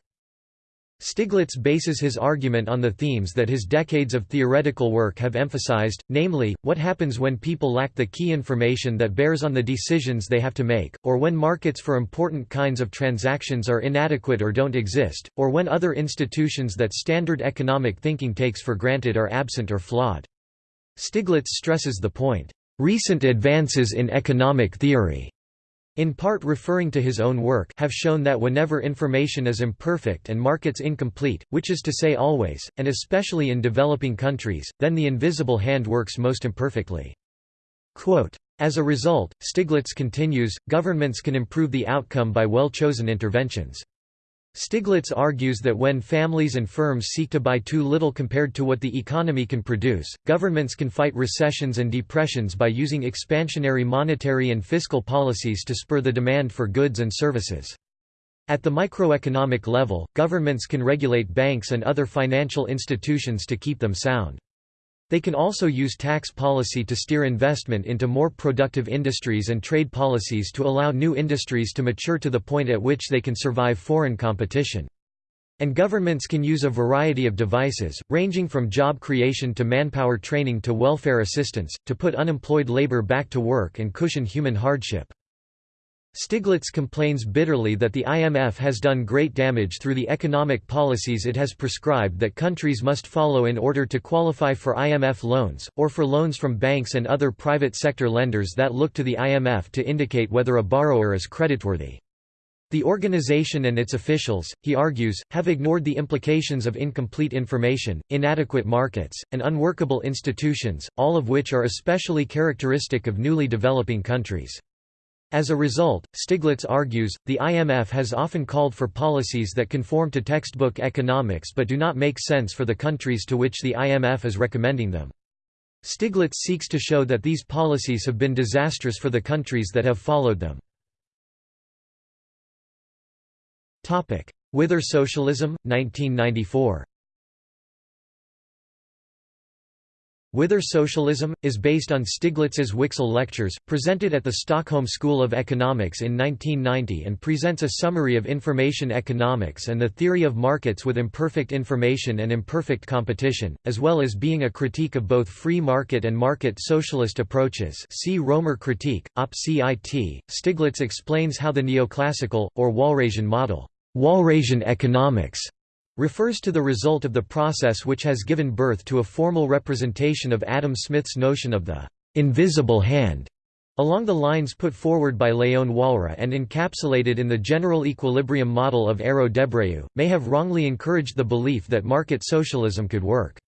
Stiglitz bases his argument on the themes that his decades of theoretical work have emphasized, namely, what happens when people lack the key information that bears on the decisions they have to make, or when markets for important kinds of transactions are inadequate or don't exist, or when other institutions that standard economic thinking takes for granted are absent or flawed. Stiglitz stresses the point, "...recent advances in economic theory," in part referring to his own work have shown that whenever information is imperfect and markets incomplete, which is to say always, and especially in developing countries, then the invisible hand works most imperfectly. Quote, As a result, Stiglitz continues, governments can improve the outcome by well-chosen interventions. Stiglitz argues that when families and firms seek to buy too little compared to what the economy can produce, governments can fight recessions and depressions by using expansionary monetary and fiscal policies to spur the demand for goods and services. At the microeconomic level, governments can regulate banks and other financial institutions to keep them sound. They can also use tax policy to steer investment into more productive industries and trade policies to allow new industries to mature to the point at which they can survive foreign competition. And governments can use a variety of devices, ranging from job creation to manpower training to welfare assistance, to put unemployed labor back to work and cushion human hardship. Stiglitz complains bitterly that the IMF has done great damage through the economic policies it has prescribed that countries must follow in order to qualify for IMF loans, or for loans from banks and other private sector lenders that look to the IMF to indicate whether a borrower is creditworthy. The organization and its officials, he argues, have ignored the implications of incomplete information, inadequate markets, and unworkable institutions, all of which are especially characteristic of newly developing countries. As a result, Stiglitz argues, the IMF has often called for policies that conform to textbook economics but do not make sense for the countries to which the IMF is recommending them. Stiglitz seeks to show that these policies have been disastrous for the countries that have followed them. Whither Socialism, 1994 Whither Socialism, is based on Stiglitz's Wicksell Lectures, presented at the Stockholm School of Economics in 1990 and presents a summary of information economics and the theory of markets with imperfect information and imperfect competition, as well as being a critique of both free market and market socialist approaches see Roemer critique, op. cit. Stiglitz explains how the neoclassical, or Walrasian model, Walrasian economics refers to the result of the process which has given birth to a formal representation of Adam Smith's notion of the invisible hand, along the lines put forward by Léon Walras and encapsulated in the general equilibrium model of Arrow Debreu, may have wrongly encouraged the belief that market socialism could work.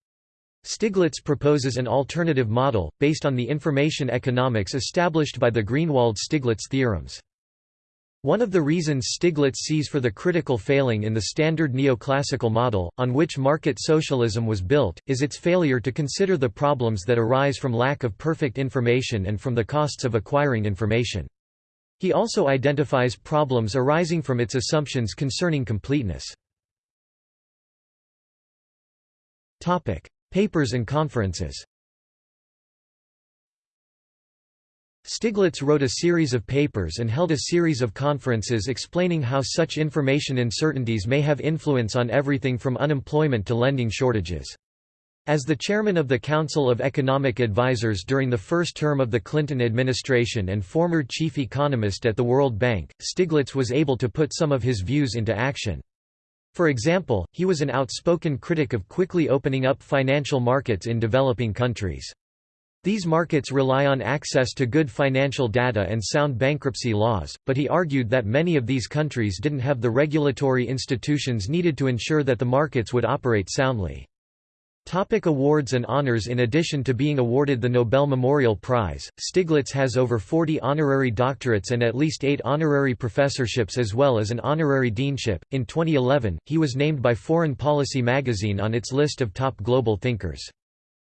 Stiglitz proposes an alternative model, based on the information economics established by the Greenwald-Stiglitz theorems. One of the reasons Stiglitz sees for the critical failing in the standard neoclassical model, on which market socialism was built, is its failure to consider the problems that arise from lack of perfect information and from the costs of acquiring information. He also identifies problems arising from its assumptions concerning completeness. Papers and conferences Stiglitz wrote a series of papers and held a series of conferences explaining how such information uncertainties may have influence on everything from unemployment to lending shortages. As the chairman of the Council of Economic Advisers during the first term of the Clinton administration and former chief economist at the World Bank, Stiglitz was able to put some of his views into action. For example, he was an outspoken critic of quickly opening up financial markets in developing countries. These markets rely on access to good financial data and sound bankruptcy laws, but he argued that many of these countries didn't have the regulatory institutions needed to ensure that the markets would operate soundly. Topic awards and honors In addition to being awarded the Nobel Memorial Prize, Stiglitz has over 40 honorary doctorates and at least 8 honorary professorships as well as an honorary deanship. In 2011, he was named by Foreign Policy magazine on its list of top global thinkers.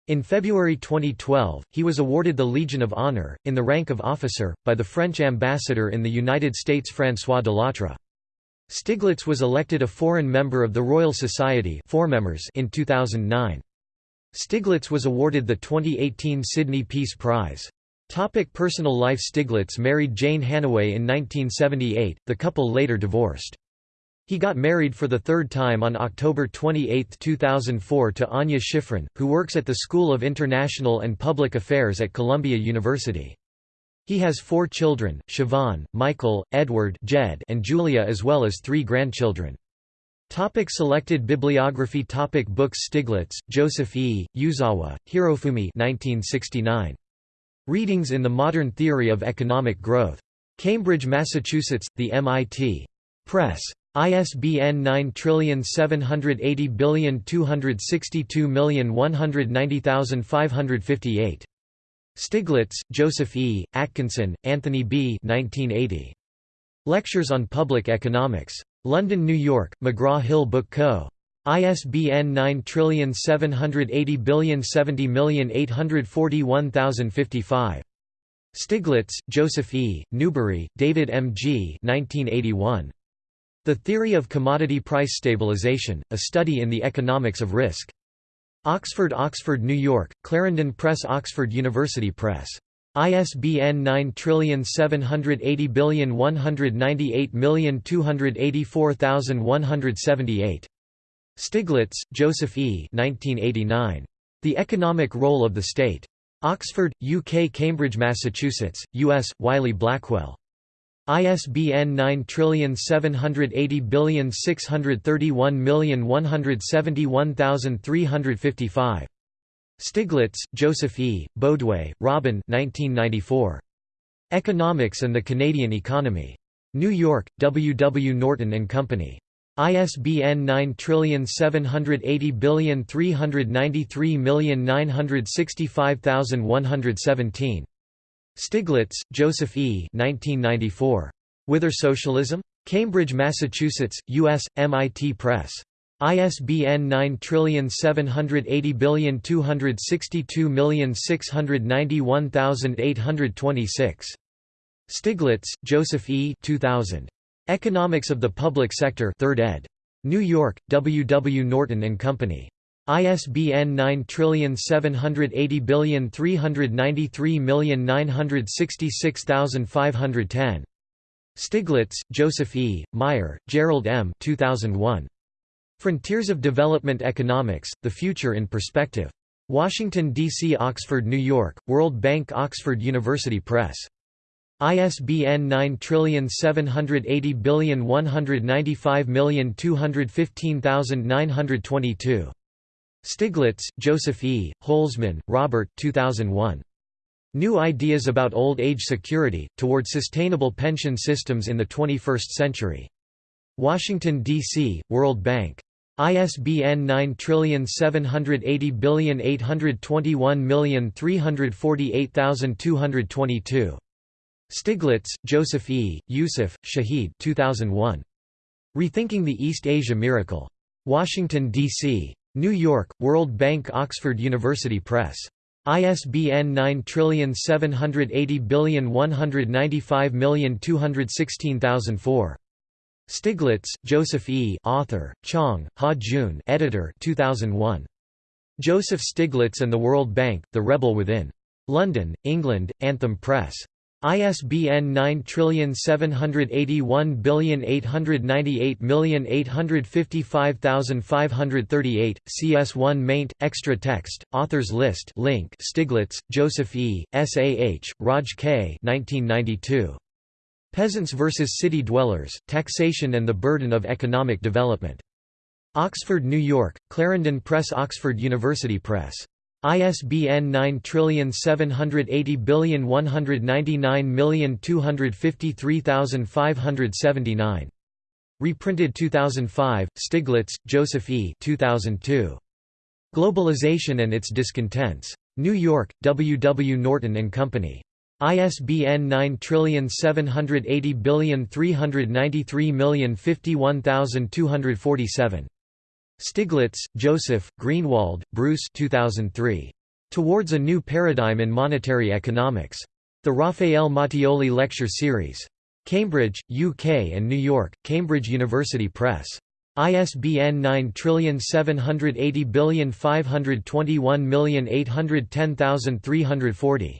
In February 2012, he was awarded the Legion of Honor, in the rank of officer, by the French ambassador in the United States François Delattre. Stiglitz was elected a foreign member of the Royal Society in 2009. Stiglitz was awarded the 2018 Sydney Peace Prize. Topic personal life Stiglitz married Jane Hannaway in 1978, the couple later divorced. He got married for the third time on October 28, 2004 to Anya Schiffrin, who works at the School of International and Public Affairs at Columbia University. He has four children, Siobhan, Michael, Edward Jed, and Julia as well as three grandchildren. Topic selected bibliography Topic Books Stiglitz, Joseph E., Uzawa, Hirofumi 1969. Readings in the Modern Theory of Economic Growth. Cambridge, Massachusetts, The MIT Press. ISBN 9780262190558. Stiglitz, Joseph E., Atkinson, Anthony B. 1980. Lectures on Public Economics. London, New York, McGraw-Hill Book Co. ISBN 97807084055. Stiglitz, Joseph E., Newbery, David M. G. 1981. The Theory of Commodity Price Stabilization, A Study in the Economics of Risk. Oxford Oxford, New York, Clarendon Press Oxford University Press. ISBN 9780198284178. Stiglitz, Joseph E. 1989. The Economic Role of the State. Oxford, UK Cambridge, Massachusetts, US, Wiley Blackwell. ISBN 9780631171355. Stiglitz, Joseph E., Boadway, Robin 1994. Economics and the Canadian Economy. New York, W. W. Norton and Company. ISBN 9780393965117. Stiglitz, Joseph E. 1994. Whither Socialism? Cambridge, Massachusetts, U.S., MIT Press. ISBN 9780262691826. Stiglitz, Joseph E. 2000. Economics of the Public Sector 3rd ed. New York, W. W. Norton and Company. ISBN 9780393966510. Stiglitz, Joseph E., Meier, Gerald M. 2001. Frontiers of Development Economics, The Future in Perspective. Washington, D.C. Oxford, New York, World Bank Oxford University Press. ISBN 9780195215922. Stiglitz, Joseph E., Holzmann, Robert 2001. New Ideas About Old Age Security, Toward Sustainable Pension Systems in the 21st Century. Washington, D.C., World Bank. ISBN 9780821348222. Stiglitz, Joseph E., Yusuf, Shahid 2001. Rethinking the East Asia Miracle. Washington, D.C. New York, World Bank Oxford University Press. ISBN 9780195216004. Stiglitz, Joseph E. Author, Chong, Ha Jun Editor 2001. Joseph Stiglitz and the World Bank, The Rebel Within. London, England, Anthem Press. ISBN 9781898855538, CS1 maint, extra text, authors list link Stiglitz, Joseph E., SAH, Raj K. 1992. Peasants vs. City Dwellers, Taxation and the Burden of Economic Development. Oxford, New York, Clarendon Press Oxford University Press. ISBN 9780199253579. Reprinted 2005, Stiglitz, Joseph E. 2002. Globalization and its Discontents. New York, W. W. Norton and Company. ISBN 9780393051247. Stiglitz, Joseph, Greenwald, Bruce 2003. Towards a New Paradigm in Monetary Economics. The Raffaele Mattioli Lecture Series. Cambridge, UK and New York, Cambridge University Press. ISBN 9780521810340.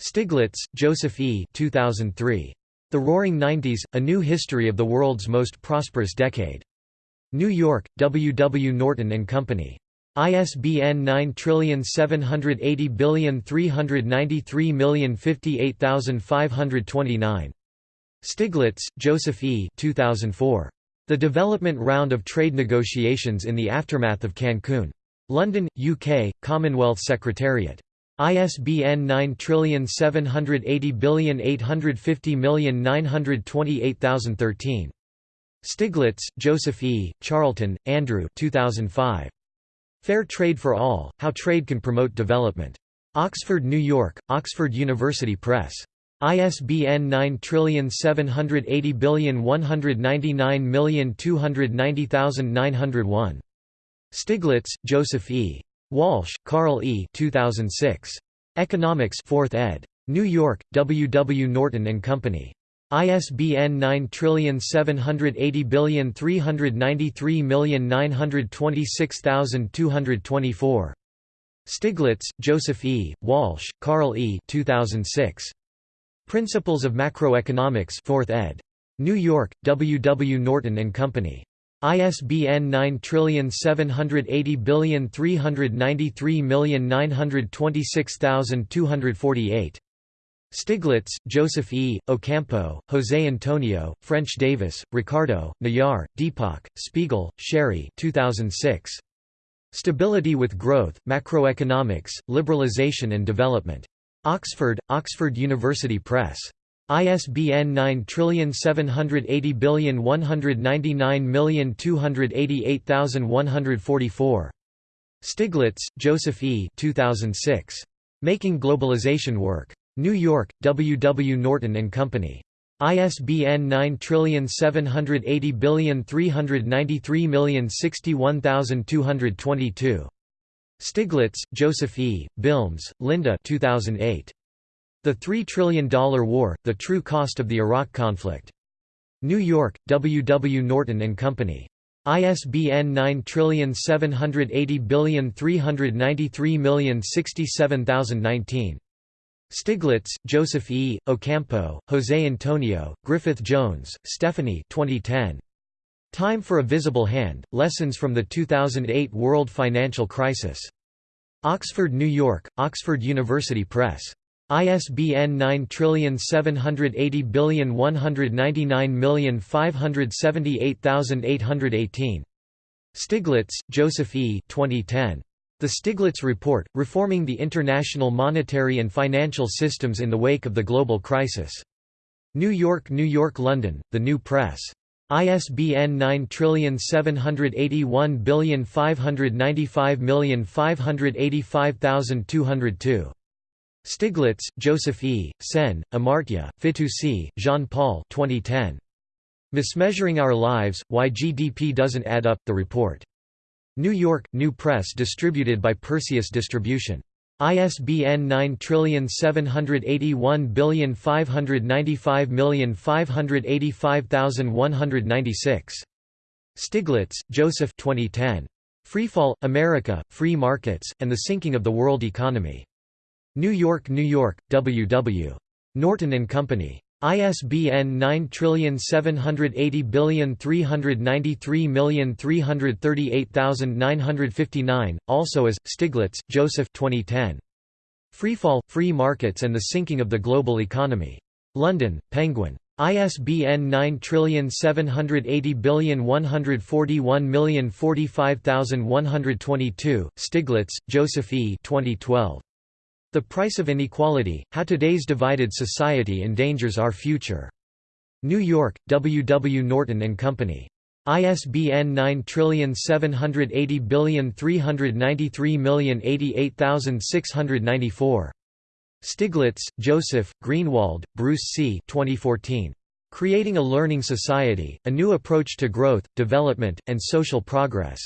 Stiglitz, Joseph E. 2003. The Roaring Nineties, A New History of the World's Most Prosperous Decade. New York, W. W. Norton and Company. ISBN 9780393058529. Stiglitz, Joseph E. 2004. The Development Round of Trade Negotiations in the Aftermath of Cancun. London, UK, Commonwealth Secretariat. ISBN 9780850928013. Stiglitz, Joseph E., Charlton, Andrew 2005. Fair Trade for All, How Trade Can Promote Development. Oxford, New York, Oxford University Press. ISBN 9780199290901. Stiglitz, Joseph E. Walsh, Carl E. 2006. Economics 4th ed. New York, W. W. Norton and Company. ISBN 9780393926224. Stiglitz, Joseph E., Walsh, Carl E. 2006. Principles of Macroeconomics 4th ed. New York, W. W. Norton and Company. ISBN 9780393926248. Stiglitz, Joseph E., Ocampo, José Antonio, Ffrench-Davis, Ricardo, Nayyar, Deepak, Spiegel, Shari 2006. Stability with Growth, Macroeconomics, Liberalization and Development. Oxford, Oxford University Press. ISBN 9780199288144. Stiglitz, Joseph E. 2006. Making Globalization Work. New York, W. W. Norton and Company. ISBN 9780393061222. Stiglitz, Joseph E., Bilmes, Linda 2008. The Three Trillion Dollar War, The True Cost of the Iraq Conflict. New York, W. W. Norton and Company. ISBN 9780393067019. Stiglitz, Joseph E., Ocampo, José Antonio, Griffith Jones, Stephanie 2010. Time for a Visible Hand, Lessons from the 2008 World Financial Crisis. Oxford, New York, Oxford University Press. ISBN 9780199578818. Stiglitz, Joseph E. 2010. The Stiglitz Report, Reforming the International Monetary and Financial Systems in the Wake of the Global Crisis. New York New York London, The New Press. ISBN 9781595585202. Stiglitz, Joseph E., Sen, Amartya, Fitoussi, Jean-Paul 2010. Mismeasuring Our Lives, Why GDP Doesn't Add Up, The Report. New York, New Press distributed by Perseus Distribution. ISBN 9781595585196. Stiglitz, Joseph 2010. Freefall, America, Free Markets, and the Sinking of the World Economy. New York, New York, W. W. Norton and Company. ISBN 9780393338959, also as, Stiglitz, Joseph 2010. Freefall, Free Markets and the Sinking of the Global Economy. London, Penguin. ISBN 9780141045122, Stiglitz, Joseph E. 2012. The Price of Inequality, How Today's Divided Society Endangers Our Future. New York, W. W. Norton and Company. ISBN 9780393088694. Stiglitz, Joseph, Greenwald, Bruce C. 2014. Creating a Learning Society, A New Approach to Growth, Development, and Social Progress.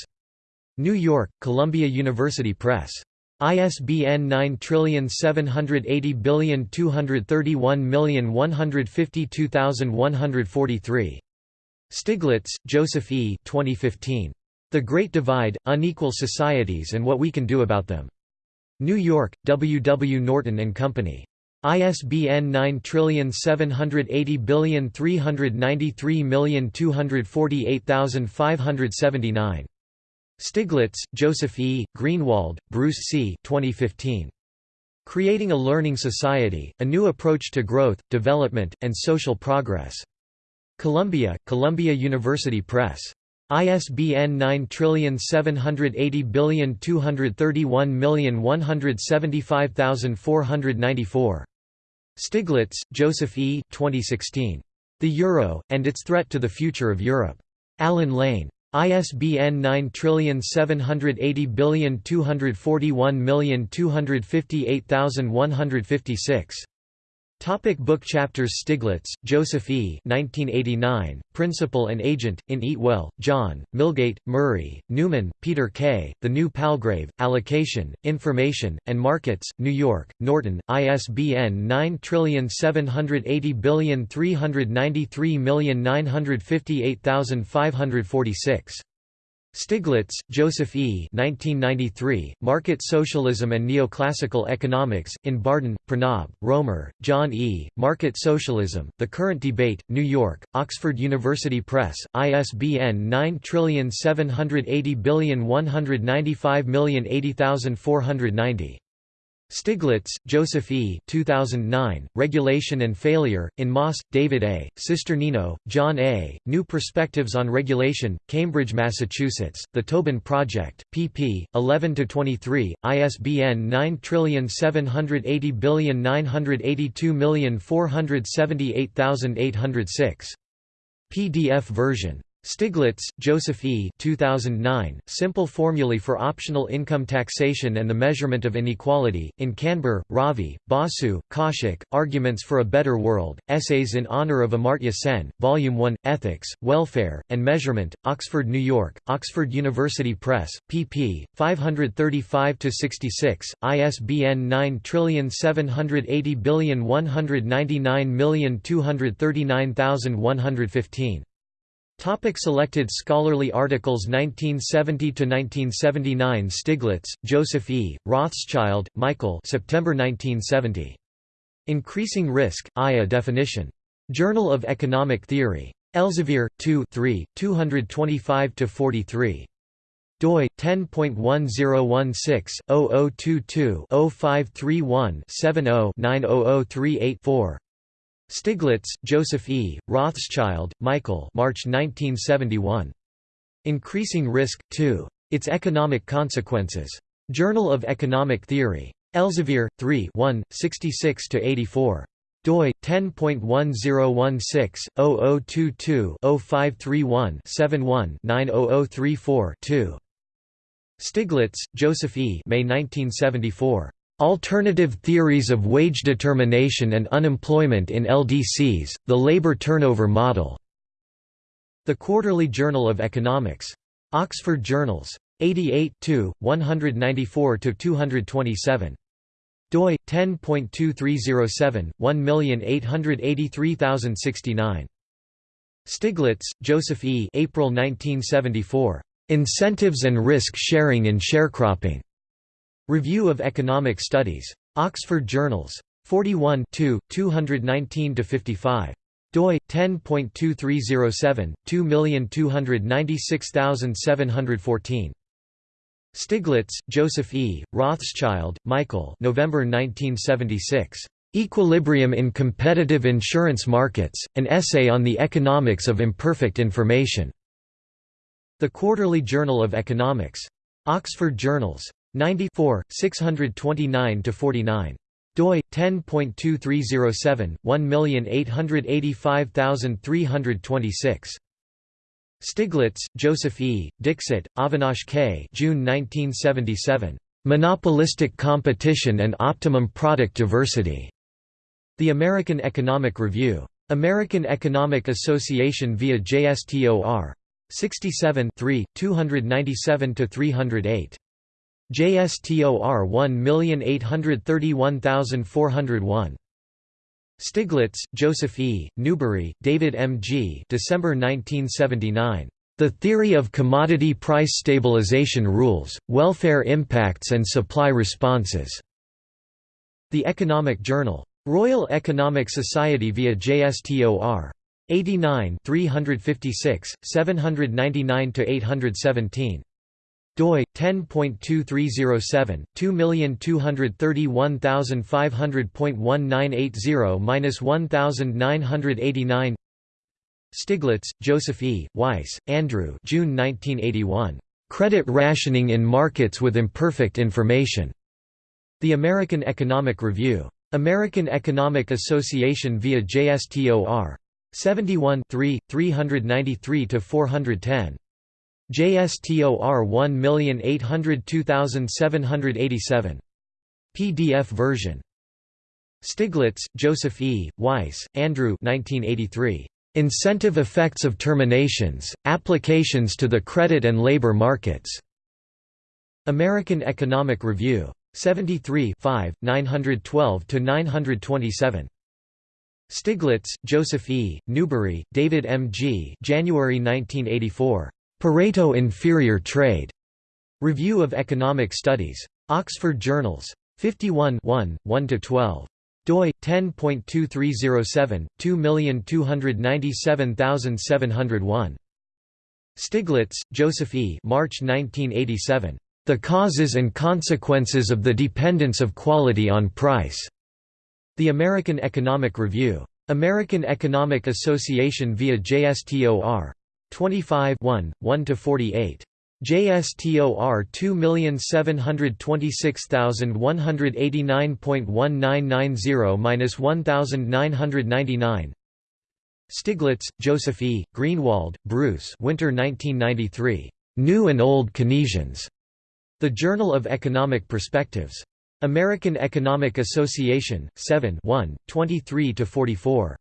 New York, Columbia University Press. ISBN 9780231152143. Stiglitz, Joseph E. 2015. The Great Divide, Unequal Societies and What We Can Do About Them. New York, W. W. Norton and Company. ISBN 9780393248579. Stiglitz, Joseph E., Greenwald, Bruce C. 2015. Creating a Learning Society, A New Approach to Growth, Development, and Social Progress. Columbia, Columbia University Press. ISBN 9780231175494. Stiglitz, Joseph E. 2016. The Euro, and Its Threat to the Future of Europe. Allen Lane. ISBN 9780241258156. Topic book chapters Stiglitz, Joseph E. 1989, Principal and Agent, in Eatwell, John, Milgate, Murray, Newman, Peter K., The New Palgrave, Allocation, Information, and Markets, New York, Norton, ISBN 9780393958546. Stiglitz, Joseph E. 1993, Market Socialism and Neoclassical Economics, in Bardhan, Pranab, Roemer, John E., Market Socialism, The Current Debate, New York, Oxford University Press, ISBN 9780195080490. Stiglitz, Joseph E. 2009, Regulation and Failure, in Moss, David A., Cisternino, John A., New Perspectives on Regulation, Cambridge, Massachusetts, The Tobin Project, pp. 11–23, ISBN 9780982478806. PDF version Stiglitz, Joseph E. 2009, Simple Formulae for Optional Income Taxation and the Measurement of Inequality, in Kanbur, Ravi, Basu, Kaushik, Arguments for a Better World, Essays in Honor of Amartya Sen, Volume 1, Ethics, Welfare, and Measurement, Oxford, New York, Oxford University Press, pp. 535–66, ISBN 9780199239115. Topic selected scholarly articles 1970–1979 Stiglitz, Joseph E., Rothschild, Michael September 1970. Increasing Risk, I A Definition. Journal of Economic Theory. Elsevier, 2 3, 225–43. doi 10.1016-0022-0531-70-90038-4. Stiglitz, Joseph E., Rothschild, Michael March 1971. Increasing Risk, 2. Its Economic Consequences. Journal of Economic Theory. Elsevier, 3 1, 66–84 doi 10.1016-0022-0531-71-90034-2. Stiglitz, Joseph E. May 1974. Alternative Theories of Wage Determination and Unemployment in LDCs, the Labor Turnover Model. The Quarterly Journal of Economics. Oxford Journals. 88 194–227. doi 10.2307 1883069. Stiglitz, Joseph E. April 1974. Incentives and Risk Sharing in Sharecropping. Review of Economic Studies. Oxford Journals. 41 219–55 doi 10.2307 2296714 Stiglitz, Joseph E., Rothschild, Michael November 1976. Equilibrium in Competitive Insurance Markets, an essay on the economics of imperfect information. The Quarterly Journal of Economics. Oxford Journals. 94, 629–49 doi 10.2307 1885326 Stiglitz, Joseph E., Dixit, Avinash K. June 1977. Monopolistic Competition and Optimum Product Diversity. The American Economic Review. American Economic Association via JSTOR. 67 297–308. JSTOR 1831401. Stiglitz, Joseph E., Newbery, David M. G. December 1979. The Theory of Commodity Price Stabilization Rules, Welfare Impacts and Supply Responses. The Economic Journal. Royal Economic Society via JSTOR. 89 356, 799–817 doi 10.2307 2231500.1980-1989 Stiglitz, Joseph E., Weiss, Andrew June 1981. Credit Rationing in Markets with Imperfect Information. The American Economic Review. American Economic Association via JSTOR. 71 393–410. JSTOR 1802787. PDF version. Stiglitz, Joseph E., Weiss, Andrew 1983. Incentive Effects of Terminations, Applications to the Credit and Labor Markets. American Economic Review. 73 912–927. Stiglitz, Joseph E., Newbery, David M. G. January 1984. Pareto Inferior Trade. Review of Economic Studies. Oxford Journals. 51 1–12 doi 10.2307 2297701 Stiglitz, Joseph E. March 1987. The Causes and Consequences of the Dependence of Quality on Price. The American Economic Review. American Economic Association via JSTOR. 25 1, 1–48. JSTOR 2726189.1990-1999 Stiglitz, Joseph E., Greenwald, Bruce Winter 1993. New and Old Keynesians. The Journal of Economic Perspectives. American Economic Association, 7 1, 23–44.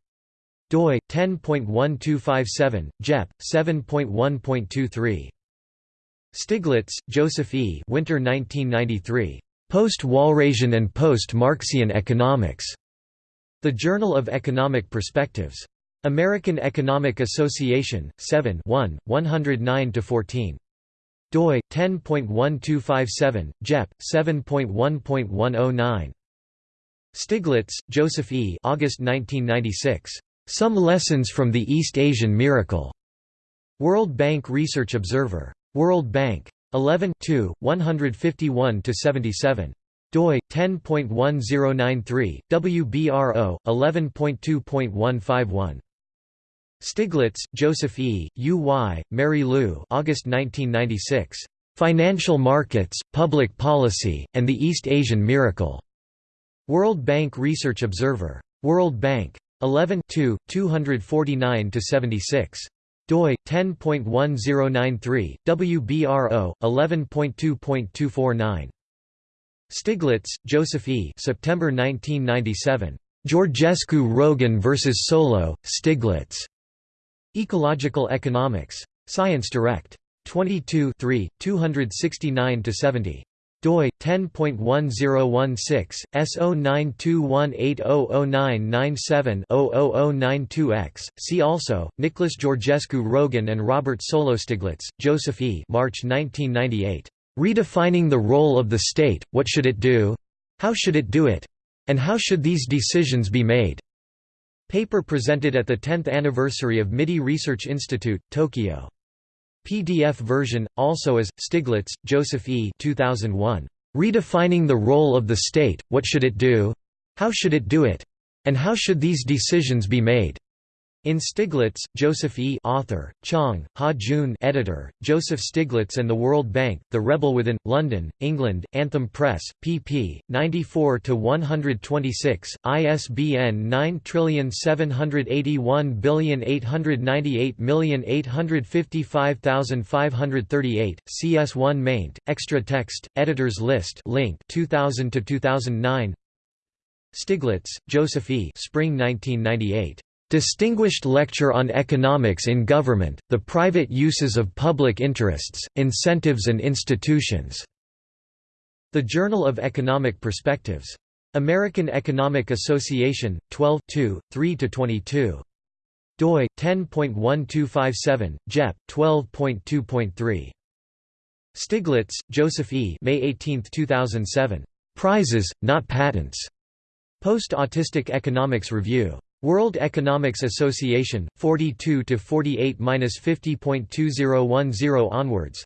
Doi, 10.1257, JEP, 7.1.23. Stiglitz, Joseph E. Winter 1993. Post-Walrasian and Post-Marxian Economics. The Journal of Economic Perspectives. American Economic Association, 7 1, 109–14 doi 10.1257 JEP 7.1.109 Stiglitz, Joseph E. August 1996. Some lessons from the East Asian miracle. World Bank Research Observer. World Bank. 11 151 77 doi 10.1093 WBRO 11.2.151 Stiglitz, Joseph E., U. Y., Marilou August 1996. "'Financial Markets, Public Policy, and the East Asian Miracle' World Bank Research Observer. World Bank. 11 249–76 doi 10.1093 WBRO 11.2.249 Stiglitz, Joseph E. September 1997. Georgescu-Roegen vs Solow, Stiglitz. Ecological Economics. Science Direct. 22 269–70 doi 10.1016 S0921800997-00092X. See also Nicholas Georgescu-Roegen and Robert Solow Stiglitz, Joseph E. March 1998. Redefining the role of the state. What should it do? How should it do it? And how should these decisions be made? Paper presented at the 10th anniversary of MITI Research Institute, Tokyo. PDF version, also as, Stiglitz, Joseph E. 2001. Redefining the Role of the State, What Should It Do? How Should It Do It? And How Should These Decisions Be Made? In Stiglitz, Joseph E. Author, Chang, Ha-Joon editor, Joseph Stiglitz and the World Bank, The Rebel Within, London, England, Anthem Press, pp. 94–126, ISBN 9781898855538, CS1 maint, extra text, editors list link 2000–2009 Stiglitz, Joseph E. Spring 1998. Distinguished Lecture on Economics in Government, the Private Uses of Public Interests, Incentives and Institutions. The Journal of Economic Perspectives. American Economic Association, 12 3–22. doi, 10.1257, JEP, 12.2.3. Stiglitz, Joseph E. May 18, 2007. Prizes, not patents. Post-Autistic Economics Review. World Economics Association, 42 to 48-50.2010 onwards.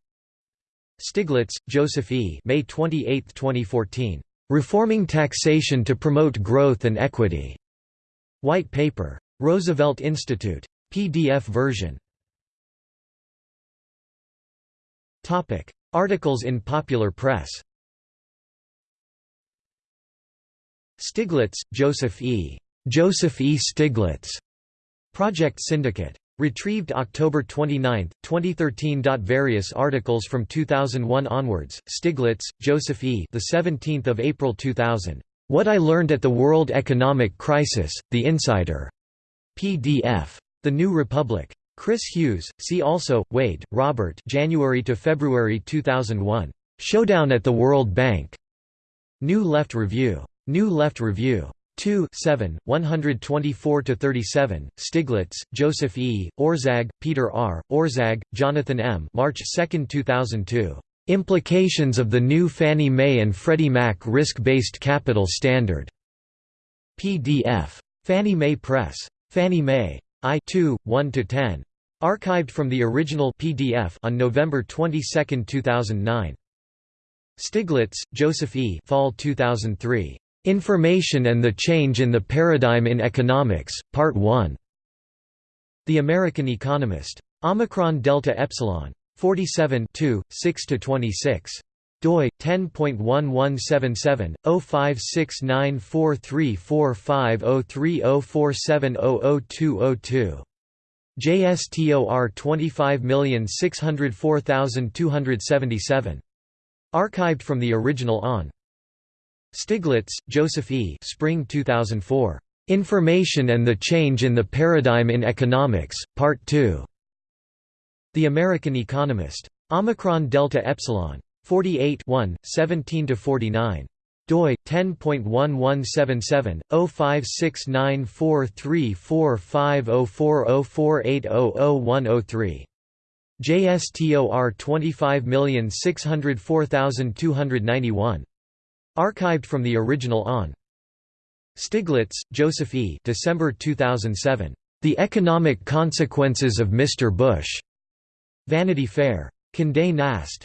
Stiglitz, Joseph E. May 28, 2014. Reforming Taxation to Promote Growth and Equity. White Paper. Roosevelt Institute. PDF version Topic: Articles in popular press Stiglitz, Joseph E. Joseph E. Stiglitz. Project Syndicate. Retrieved October 29, 2013. Various articles from 2001 onwards. Stiglitz, Joseph E. The 17th of April 2000. What I Learned at the World Economic Crisis: The Insider. PDF. The New Republic. Chris Hughes. See also Wade, Robert. January to February 2001. Showdown at the World Bank. New Left Review. New Left Review. 2 7, 124–37, Stiglitz, Joseph E., Orszag, Peter R., Orszag, Jonathan M. March 2, 2002. Implications of the new Fannie Mae and Freddie Mac Risk-Based Capital Standard. PDF. Fannie Mae Press. Fannie Mae. I 2, 1–10. Archived from the original PDF on November 22, 2009. Stiglitz, Joseph E. Fall 2003. Information and the Change in the Paradigm in Economics, Part 1. The American Economist. Omicron Delta Epsilon. 47 6–26 doi 10.1177 056943450304700202 JSTOR 25604277 archived from the original on Stiglitz, Joseph E. Spring 2004. Information and the Change in the Paradigm in Economics, Part 2. The American Economist. Omicron Delta Epsilon. 48 17–49 doi 10.1177 056943450404800103 JSTOR 25604291 Archived from the original on. Stiglitz, Joseph E. December 2007. The Economic Consequences of Mr. Bush. Vanity Fair. Condé Nast.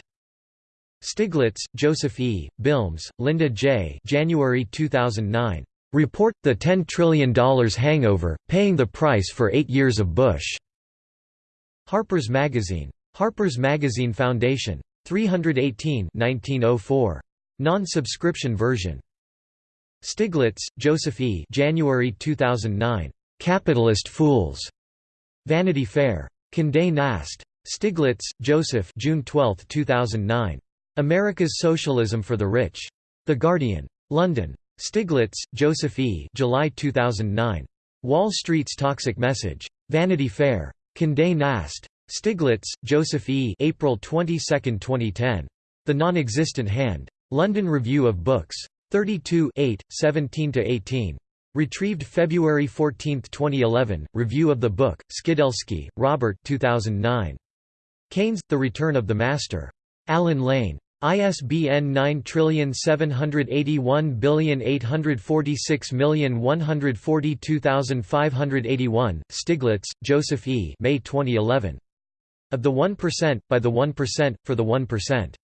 Stiglitz, Joseph E., Bilmes, Linda J. January 2009. Report, The $10 Trillion Hangover, Paying the Price for Eight Years of Bush. Harper's Magazine. Harper's Magazine Foundation. 318 1904. Non-subscription version. Stiglitz, Joseph E. January 2009. Capitalist Fools. Vanity Fair. Condé Nast. Stiglitz, Joseph June 12, 2009. America's Socialism for the Rich. The Guardian. London. Stiglitz, Joseph E. July 2009. Wall Street's Toxic Message. Vanity Fair. Condé Nast. Stiglitz, Joseph E. April 22, 2010. The Non-Existent Hand. London Review of Books. 32 17–18. Retrieved February 14, 2011. Review of the book. Skidelsky, Robert 2009. Keynes, The Return of the Master. Allen Lane. ISBN 9781846142581. Stiglitz, Joseph E. May 2011. Of the 1%, by the 1%, for the 1%.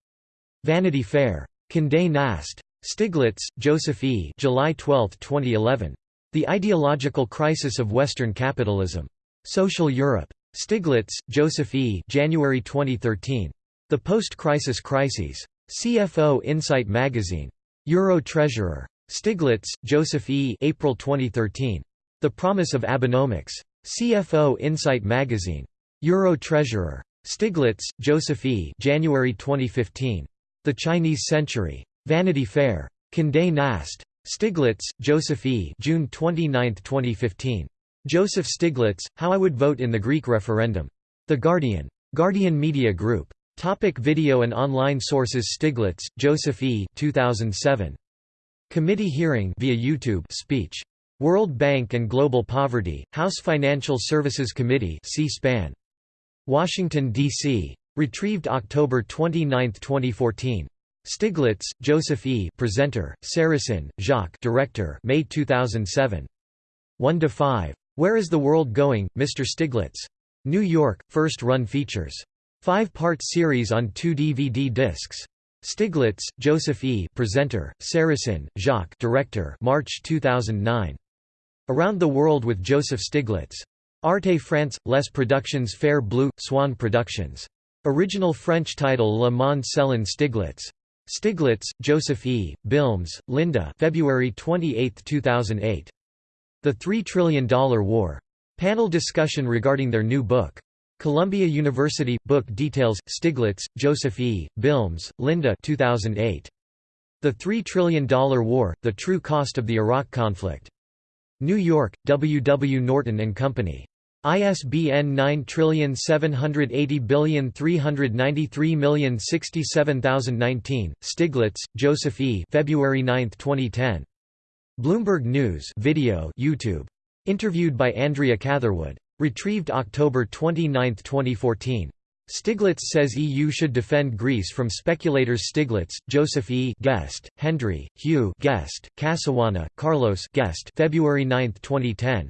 Vanity Fair. Condé Nast. Stiglitz, Joseph E. July 12, 2011. The Ideological Crisis of Western Capitalism. Social Europe. Stiglitz, Joseph E. January 2013. The Post-Crisis Crises. CFO Insight Magazine. Euro Treasurer. Stiglitz, Joseph E. April 2013. The Promise of Abenomics. CFO Insight Magazine. Euro Treasurer. Stiglitz, Joseph E. January 2015. The Chinese Century. Vanity Fair. Condé Nast. Stiglitz, Joseph E. June 29, 2015. Joseph Stiglitz, How I Would Vote in the Greek Referendum. The Guardian. Guardian Media Group. Topic video and online sources Stiglitz, Joseph E. 2007. Committee hearing via YouTube speech. World Bank and Global Poverty, House Financial Services Committee C-SPAN. Washington, D.C. Retrieved October 29, 2014. Stiglitz, Joseph E. Presenter, Sarasin, Jacques Director May 2007. 1 to 5. Where is the World Going, Mr. Stiglitz? New York, First Run Features. Five-part series on two DVD discs. Stiglitz, Joseph E. Presenter, Sarasin, Jacques Director March 2009. Around the World with Joseph Stiglitz. Arte France – Les Productions Fair Bleu – Swan Productions. Original French title Le Monde selon Stiglitz. Stiglitz, Joseph E., Bilmes, Linda February 28, 2008. The Three Trillion Dollar War. Panel discussion regarding their new book. Columbia University – Book details, Stiglitz, Joseph E., Bilmes, Linda 2008. The Three Trillion Dollar War – The True Cost of the Iraq Conflict. New York, W. W. Norton and Company. ISBN 9780393067019, Stiglitz, Joseph E. February 9, 2010. Bloomberg News video YouTube. Interviewed by Andrea Catherwood. Retrieved October 29, 2014. Stiglitz says EU should defend Greece from speculators Stiglitz, Joseph E. Guest, Hendry, Hugh Guest, Casawana, Carlos Guest February 9, 2010.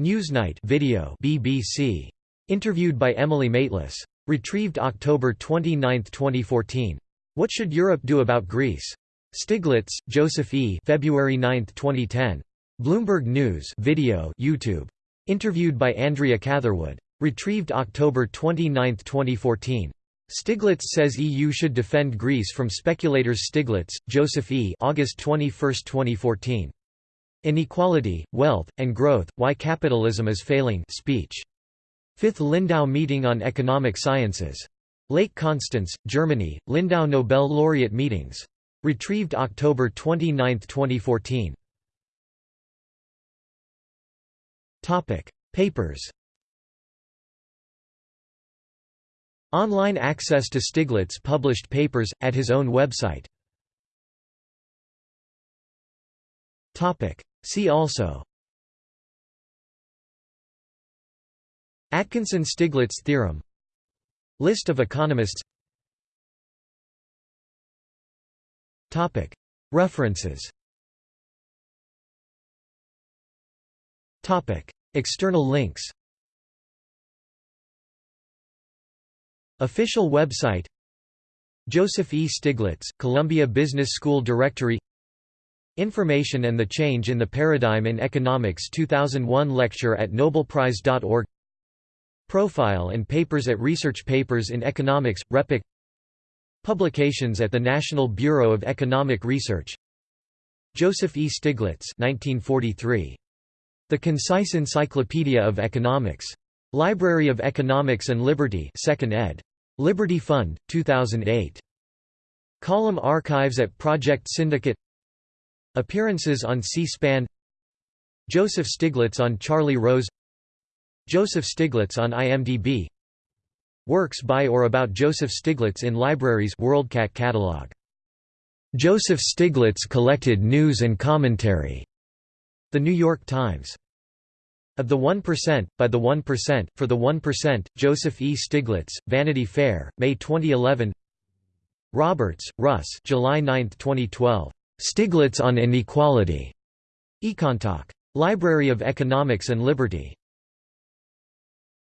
Newsnight video BBC. Interviewed by Emily Maitlis. Retrieved October 29, 2014. What should Europe do about Greece? Stiglitz, Joseph E. February 9, 2010. Bloomberg News video YouTube. Interviewed by Andrea Catherwood. Retrieved October 29, 2014. Stiglitz says EU should defend Greece from speculators Stiglitz, Joseph E. August 21, 2014. Inequality, Wealth, and Growth, Why Capitalism is Failing speech. Fifth Lindau Meeting on Economic Sciences. Lake Constance, Germany, Lindau Nobel Laureate Meetings. Retrieved October 29, 2014. Topic: Papers Online access to Stiglitz published papers, at his own website See also Atkinson–Stiglitz theorem List of economists References External links Official website Joseph E. Stiglitz, Columbia Business School Directory Information and the Change in the Paradigm in Economics 2001 lecture at nobelprize.org Profile and papers at Research Papers in Economics, RePEc Publications at the National Bureau of Economic Research Joseph E. Stiglitz 1943. The Concise Encyclopedia of Economics. Library of Economics and Liberty 2nd ed. Liberty Fund, 2008. Column archives at Project Syndicate Appearances on C-SPAN Joseph Stiglitz on Charlie Rose Joseph Stiglitz on IMDb Works by or about Joseph Stiglitz in libraries WorldCat catalog. Joseph Stiglitz collected news and commentary. The New York Times. Of the 1%, by the 1%, for the 1%, Joseph E. Stiglitz, Vanity Fair, May 2011 Roberts, Russ July 9, 2012. Stiglitz on Inequality. Econtalk. Library of Economics and Liberty.